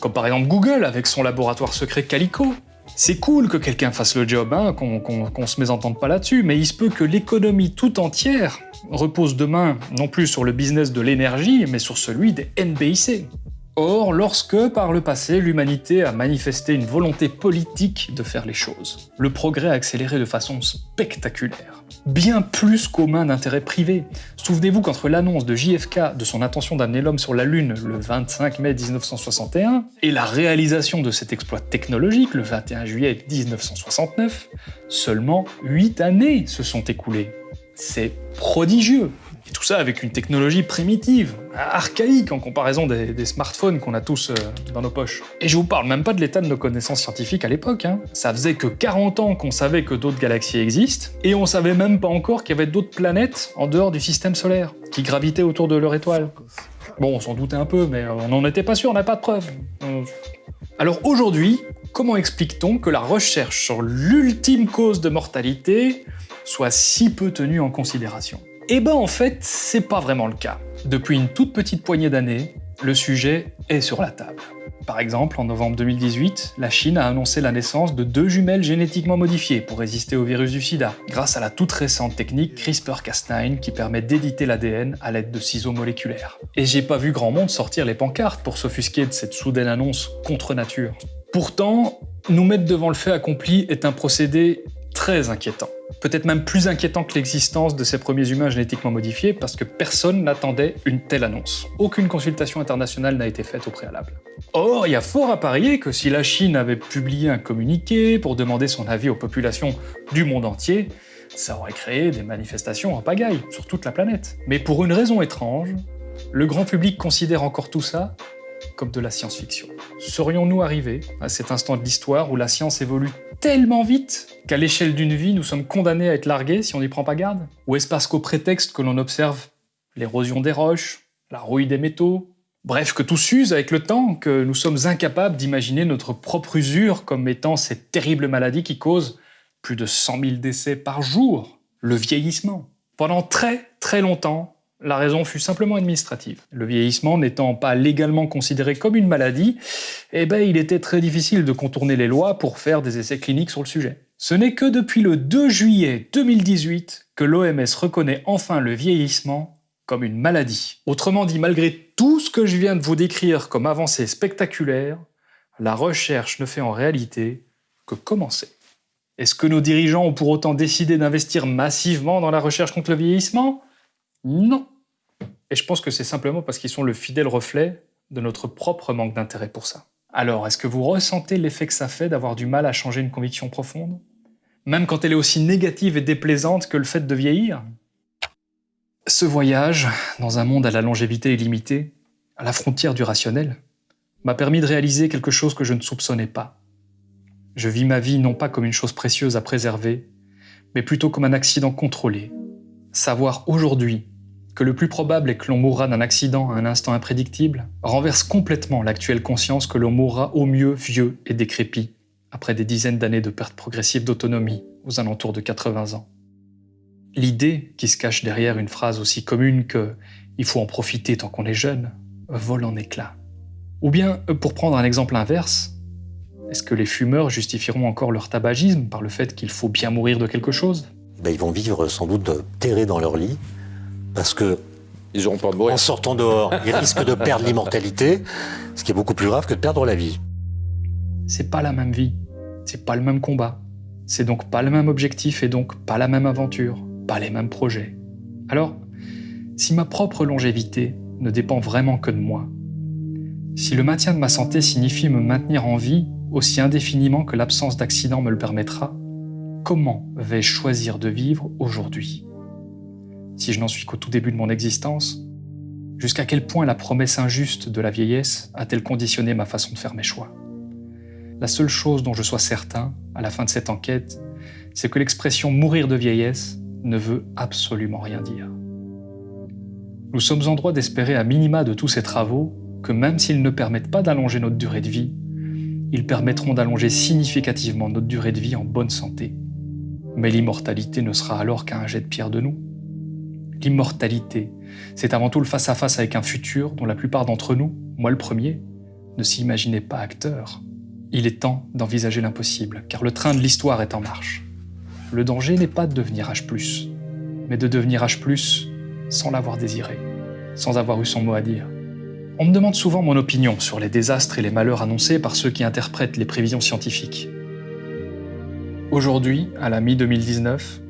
Comme par exemple Google avec son laboratoire secret Calico, c'est cool que quelqu'un fasse le job, hein, qu'on se mésentende pas là-dessus, mais il se peut que l'économie tout entière repose demain non plus sur le business de l'énergie, mais sur celui des NBIC. Or, lorsque, par le passé, l'humanité a manifesté une volonté politique de faire les choses, le progrès a accéléré de façon spectaculaire bien plus qu'aux mains d'intérêts privés. Souvenez-vous qu'entre l'annonce de JFK de son intention d'amener l'homme sur la Lune le 25 mai 1961 et la réalisation de cet exploit technologique le 21 juillet 1969, seulement 8 années se sont écoulées. C'est prodigieux et tout ça avec une technologie primitive, archaïque en comparaison des, smartphones qu'on a tous euh, dans nos poches. Et je vous parle même pas de l'état de nos connaissances scientifiques à l'époque. Hein. Ça faisait que 40 ans qu'on savait que d'autres galaxies existent, et on savait même pas encore qu'il y avait d'autres planètes en dehors du système solaire, qui gravitaient autour de leur étoile. Bon, on s'en doutait un peu, mais on n'en était pas sûr, on n'a pas de preuves. Alors aujourd'hui, comment explique-t-on que la recherche sur l'ultime cause de mortalité soit si peu tenue en considération? Eh ben en fait, c'est pas vraiment le cas. Depuis une toute petite poignée d'années, le sujet est sur la table. Par exemple, en novembre 2018, la Chine a annoncé la naissance de deux jumelles génétiquement modifiées pour résister au virus du sida, grâce à la toute récente technique CRISPR-Cas9 qui permet d'éditer l'ADN à l'aide de ciseaux moléculaires. Et j'ai pas vu grand monde sortir les pancartes pour s'offusquer de cette soudaine annonce contre nature. Pourtant, nous mettre devant le fait accompli est un procédé très inquiétant. Peut-être même plus inquiétant que l'existence de ces premiers humains génétiquement modifiés parce que personne n'attendait une telle annonce. Aucune consultation internationale n'a été faite au préalable. Or, il y a fort à parier que si la Chine avait publié un communiqué pour demander son avis aux populations du monde entier, Ça aurait créé des manifestations en pagaille sur toute la planète. Mais pour une raison étrange, le grand public considère encore tout ça comme de la science-fiction. Serions-nous arrivés à cet instant de l'histoire où la science évolue tellement vite. Qu'à l'échelle d'une vie, nous sommes condamnés à être largués si on n'y prend pas garde? Ou est-ce parce qu'au prétexte que l'on observe l'érosion des roches, la rouille des métaux, bref, que tout s'use avec le temps, que nous sommes incapables d'imaginer notre propre usure comme étant cette terrible maladie qui cause plus de 100 000 décès par jour, le vieillissement. Pendant très très longtemps, la raison fut simplement administrative. Le vieillissement n'étant pas légalement considéré comme une maladie, eh ben, il était très difficile de contourner les lois pour faire des essais cliniques sur le sujet. Ce n'est que depuis le 2 juillet 2018 que l'OMS reconnaît enfin le vieillissement comme une maladie. Autrement dit, malgré tout ce que je viens de vous décrire comme avancée spectaculaire, la recherche ne fait en réalité que commencer. Est-ce que nos dirigeants ont pour autant décidé d'investir massivement dans la recherche contre le vieillissement? Non. Et je pense que c'est simplement parce qu'ils sont le fidèle reflet de notre propre manque d'intérêt pour ça. Alors, est-ce que vous ressentez l'effet que ça fait d'avoir du mal à changer une conviction profonde? Même quand elle est aussi négative et déplaisante que le fait de vieillir? Ce voyage, dans un monde à la longévité illimitée, à la frontière du rationnel, m'a permis de réaliser quelque chose que je ne soupçonnais pas. Je vis ma vie non pas comme une chose précieuse à préserver, mais plutôt comme un accident contrôlé. Savoir aujourd'hui que le plus probable est que l'on mourra d'un accident à un instant imprédictible renverse complètement l'actuelle conscience que l'on mourra au mieux vieux et décrépit, après des dizaines d'années de perte progressive d'autonomie aux alentours de 80 ans. L'idée qui se cache derrière une phrase aussi commune que « il faut en profiter tant qu'on est jeune » vole en éclats. Ou bien, pour prendre un exemple inverse, est-ce que les fumeurs justifieront encore leur tabagisme par le fait qu'il faut bien mourir de quelque chose? Ben, Ils vont vivre sans doute terrés dans leur lit, parce que ils auront peur de mourir. En sortant dehors, ils risquent de perdre l'immortalité, ce qui est beaucoup plus grave que de perdre la vie. C'est pas la même vie, c'est pas le même combat, c'est donc pas le même objectif et donc pas la même aventure, pas les mêmes projets. Alors, si ma propre longévité ne dépend vraiment que de moi, si le maintien de ma santé signifie me maintenir en vie aussi indéfiniment que l'absence d'accident me le permettra, comment vais-je choisir de vivre aujourd'hui? Si je n'en suis qu'au tout début de mon existence, jusqu'à quel point la promesse injuste de la vieillesse a-t-elle conditionné ma façon de faire mes choix? La seule chose dont je sois certain, à la fin de cette enquête, c'est que l'expression « mourir de vieillesse » ne veut absolument rien dire. Nous sommes en droit d'espérer à minima de tous ces travaux que même s'ils ne permettent pas d'allonger notre durée de vie, ils permettront d'allonger significativement notre durée de vie en bonne santé. Mais l'immortalité ne sera alors qu'un jet de pierre de nous. L'immortalité, c'est avant tout le face-à-face avec un futur dont la plupart d'entre nous, moi le premier, ne s'imaginaient pas acteurs. Il est temps d'envisager l'impossible, car le train de l'histoire est en marche. Le danger n'est pas de devenir H+, mais de devenir H+, sans l'avoir désiré, sans avoir eu son mot à dire. On me demande souvent mon opinion sur les désastres et les malheurs annoncés par ceux qui interprètent les prévisions scientifiques. Aujourd'hui, à la mi-2019,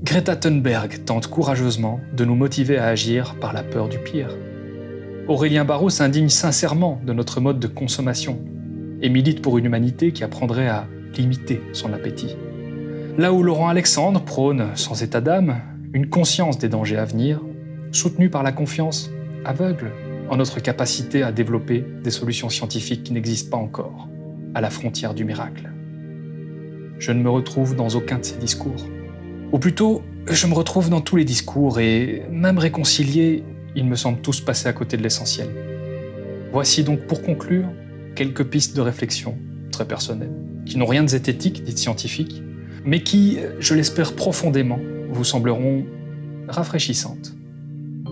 Greta Thunberg tente courageusement de nous motiver à agir par la peur du pire. Aurélien Barraud s'indigne sincèrement de notre mode de consommation et milite pour une humanité qui apprendrait à limiter son appétit. Là où Laurent Alexandre prône, sans état d'âme, une conscience des dangers à venir, soutenue par la confiance aveugle en notre capacité à développer des solutions scientifiques qui n'existent pas encore, à la frontière du miracle. Je ne me retrouve dans aucun de ces discours. Ou plutôt, je me retrouve dans tous les discours et, même réconciliés, ils me semblent tous passer à côté de l'essentiel. Voici donc pour conclure quelques pistes de réflexion très personnelles, qui n'ont rien de zététique de scientifique, mais qui, je l'espère profondément, vous sembleront rafraîchissantes.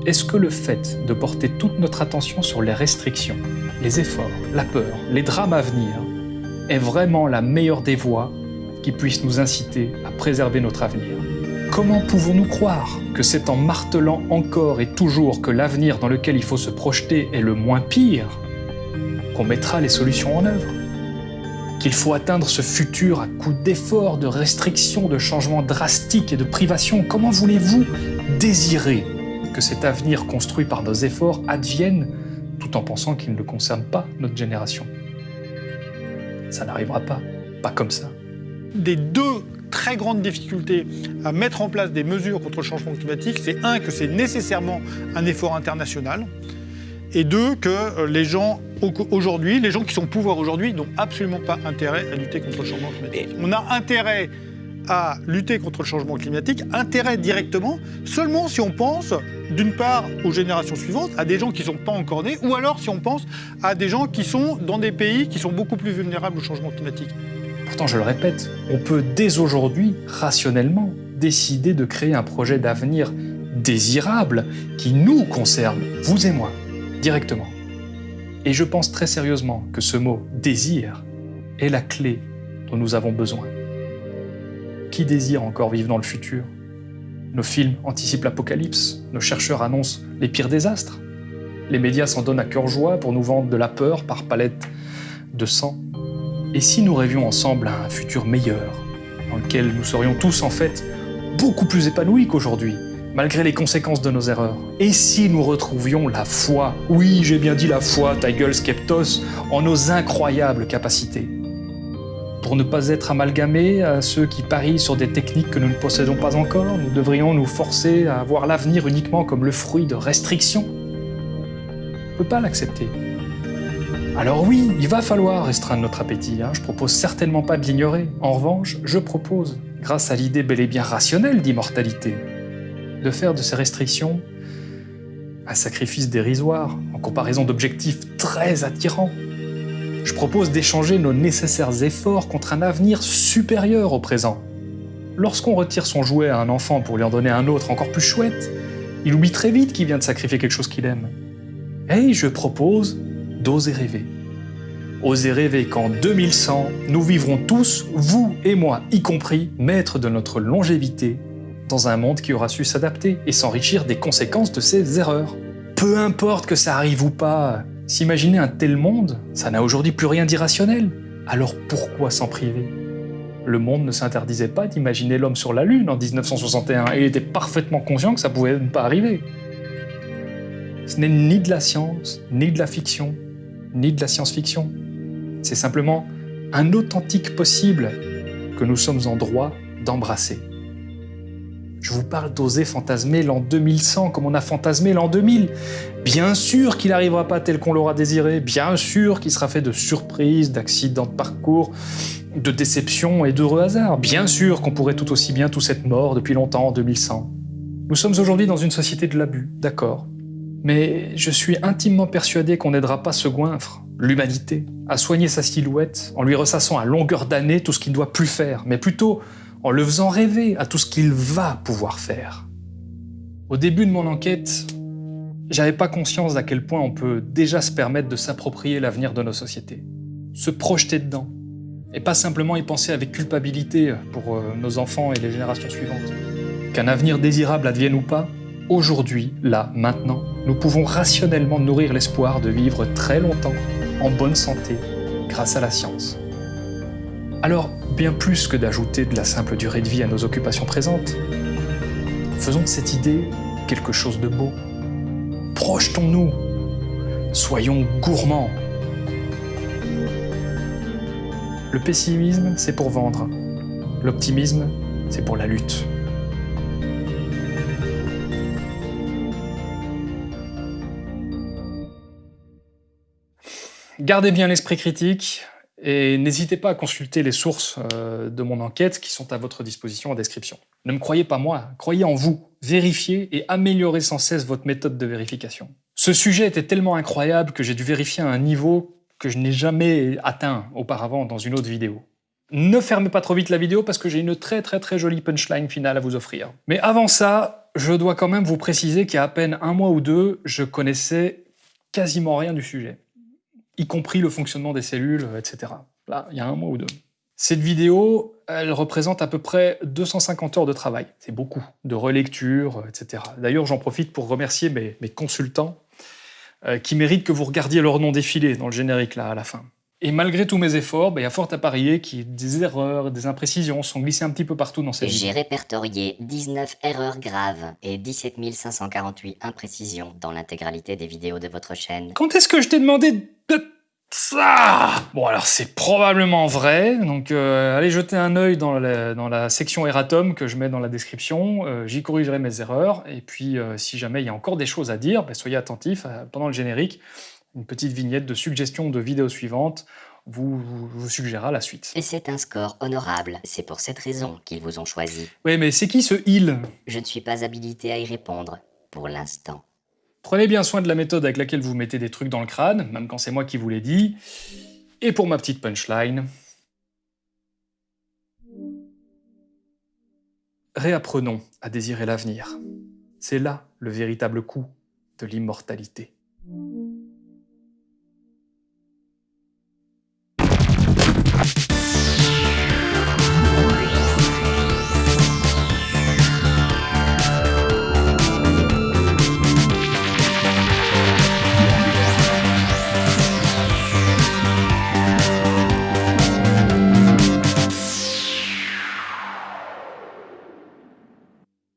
Est-ce que le fait de porter toute notre attention sur les restrictions, les efforts, la peur, les drames à venir, est vraiment la meilleure des voies qui puisse nous inciter à préserver notre avenir Comment pouvons-nous croire que c'est en martelant encore et toujours que l'avenir dans lequel il faut se projeter est le moins pire qu'on mettra les solutions en œuvre? Qu'il faut atteindre ce futur à coup d'efforts, de restrictions, de changements drastiques et de privations Comment voulez-vous désirer que cet avenir construit par nos efforts advienne tout en pensant qu'il ne concerne pas notre génération? Ça n'arrivera pas, pas comme ça. Des deux très grande difficulté à mettre en place des mesures contre le changement climatique, c'est un, que c'est nécessairement un effort international, et deux, que euh, les gens aujourd'hui, les gens qui sont au pouvoir aujourd'hui, n'ont absolument pas intérêt à lutter contre le changement climatique. On a intérêt à lutter contre le changement climatique, intérêt directement, seulement si on pense, d'une part, aux générations suivantes, à des gens qui ne sont pas encore nés, ou alors si on pense à des gens qui sont dans des pays qui sont beaucoup plus vulnérables au changement climatique. Pourtant, je le répète, on peut dès aujourd'hui, rationnellement, décider de créer un projet d'avenir désirable qui nous concerne, vous et moi, directement. Et je pense très sérieusement que ce mot « désir » est la clé dont nous avons besoin. Qui désire encore vivre dans le futur? Nos films anticipent l'apocalypse, nos chercheurs annoncent les pires désastres. Les médias s'en donnent à cœur joie pour nous vendre de la peur par palette de sang. Et si nous rêvions ensemble à un futur meilleur, dans lequel nous serions tous en fait beaucoup plus épanouis qu'aujourd'hui, malgré les conséquences de nos erreurs Et si nous retrouvions la foi, oui j'ai bien dit la foi, ta gueule Skeptos, en nos incroyables capacités pour ne pas être amalgamés à ceux qui parient sur des techniques que nous ne possédons pas encore, nous devrions nous forcer à voir l'avenir uniquement comme le fruit de restrictions. On ne peut pas l'accepter. Alors oui, il va falloir restreindre notre appétit, hein. je propose certainement pas de l'ignorer. En revanche, je propose, grâce à l'idée bel et bien rationnelle d'immortalité, de faire de ces restrictions un sacrifice dérisoire en comparaison d'objectifs très attirants je propose d'échanger nos nécessaires efforts contre un avenir supérieur au présent. Lorsqu'on retire son jouet à un enfant pour lui en donner un autre encore plus chouette, il oublie très vite qu'il vient de sacrifier quelque chose qu'il aime. Et je propose d'oser rêver. Oser rêver qu'en 2100, nous vivrons tous, vous et moi y compris, maîtres de notre longévité, dans un monde qui aura su s'adapter et s'enrichir des conséquences de ses erreurs. Peu importe que ça arrive ou pas, S'imaginer un tel monde, ça n'a aujourd'hui plus rien d'irrationnel. Alors pourquoi s'en priver? Le monde ne s'interdisait pas d'imaginer l'homme sur la Lune en 1961 et il était parfaitement conscient que ça pouvait ne pas arriver. Ce n'est ni de la science, ni de la fiction, ni de la science-fiction. C'est simplement un authentique possible que nous sommes en droit d'embrasser. Je vous parle d'oser fantasmer l'an 2100 comme on a fantasmé l'an 2000. Bien sûr qu'il n'arrivera pas tel qu'on l'aura désiré, bien sûr qu'il sera fait de surprises, d'accidents de parcours, de déceptions et d'heureux hasards. Bien sûr qu'on pourrait tout aussi bien tous être morts depuis longtemps en 2100. Nous sommes aujourd'hui dans une société de l'abus, d'accord. Mais je suis intimement persuadé qu'on n'aidera pas ce goinfre, l'humanité, à soigner sa silhouette en lui ressassant à longueur d'année tout ce qu'il ne doit plus faire, mais plutôt en le faisant rêver à tout ce qu'il va pouvoir faire. Au début de mon enquête, j'avais pas conscience d'à quel point on peut déjà se permettre de s'approprier l'avenir de nos sociétés, se projeter dedans, et pas simplement y penser avec culpabilité pour euh, nos enfants et les générations suivantes. Qu'un avenir désirable advienne ou pas, aujourd'hui, là, maintenant, nous pouvons rationnellement nourrir l'espoir de vivre très longtemps, en bonne santé, grâce à la science. Alors, bien plus que d'ajouter de la simple durée de vie à nos occupations présentes, faisons de cette idée quelque chose de beau. Projetons-nous, soyons gourmands. Le pessimisme, c'est pour vendre. L'optimisme, c'est pour la lutte. Gardez bien l'esprit critique, et n'hésitez pas à consulter les sources euh, de mon enquête qui sont à votre disposition en description. Ne me croyez pas moi, croyez en vous. Vérifiez et améliorez sans cesse votre méthode de vérification. Ce sujet était tellement incroyable que j'ai dû vérifier à un niveau que je n'ai jamais atteint auparavant dans une autre vidéo. Ne fermez pas trop vite la vidéo parce que j'ai une très très très jolie punchline finale à vous offrir. Mais avant ça, je dois quand même vous préciser qu'il y a à peine un mois ou deux, je connaissais quasiment rien du sujet y compris le fonctionnement des cellules, etc. Là, il y a un mois ou deux. Cette vidéo, elle représente à peu près 250 heures de travail. C'est beaucoup, de relecture, etc. D'ailleurs, j'en profite pour remercier mes, consultants euh, qui méritent que vous regardiez leur nom défiler dans le générique là à la fin. Et malgré tous mes efforts, bah, il y a fort à parier que des erreurs, des imprécisions sont glissées un petit peu partout dans cette vidéo. J'ai répertorié 19 erreurs graves et 17 548 imprécisions dans l'intégralité des vidéos de votre chaîne. Quand est-ce que je t'ai demandé Ça Bon, alors c'est probablement vrai, donc euh, allez jeter un œil dans la, dans la section erratum que je mets dans la description, euh, j'y corrigerai mes erreurs, et puis euh, si jamais il y a encore des choses à dire, ben, soyez attentifs, pendant le générique, une petite vignette de suggestion de vidéo suivante vous, vous, vous suggérera la suite. Et c'est un score honorable. C'est pour cette raison qu'ils vous ont choisi. Oui, mais c'est qui ce il? Je ne suis pas habilité à y répondre, pour l'instant. Prenez bien soin de la méthode avec laquelle vous mettez des trucs dans le crâne, même quand c'est moi qui vous l'ai dit. Et pour ma petite punchline... Réapprenons à désirer l'avenir. C'est là le véritable coup de l'immortalité.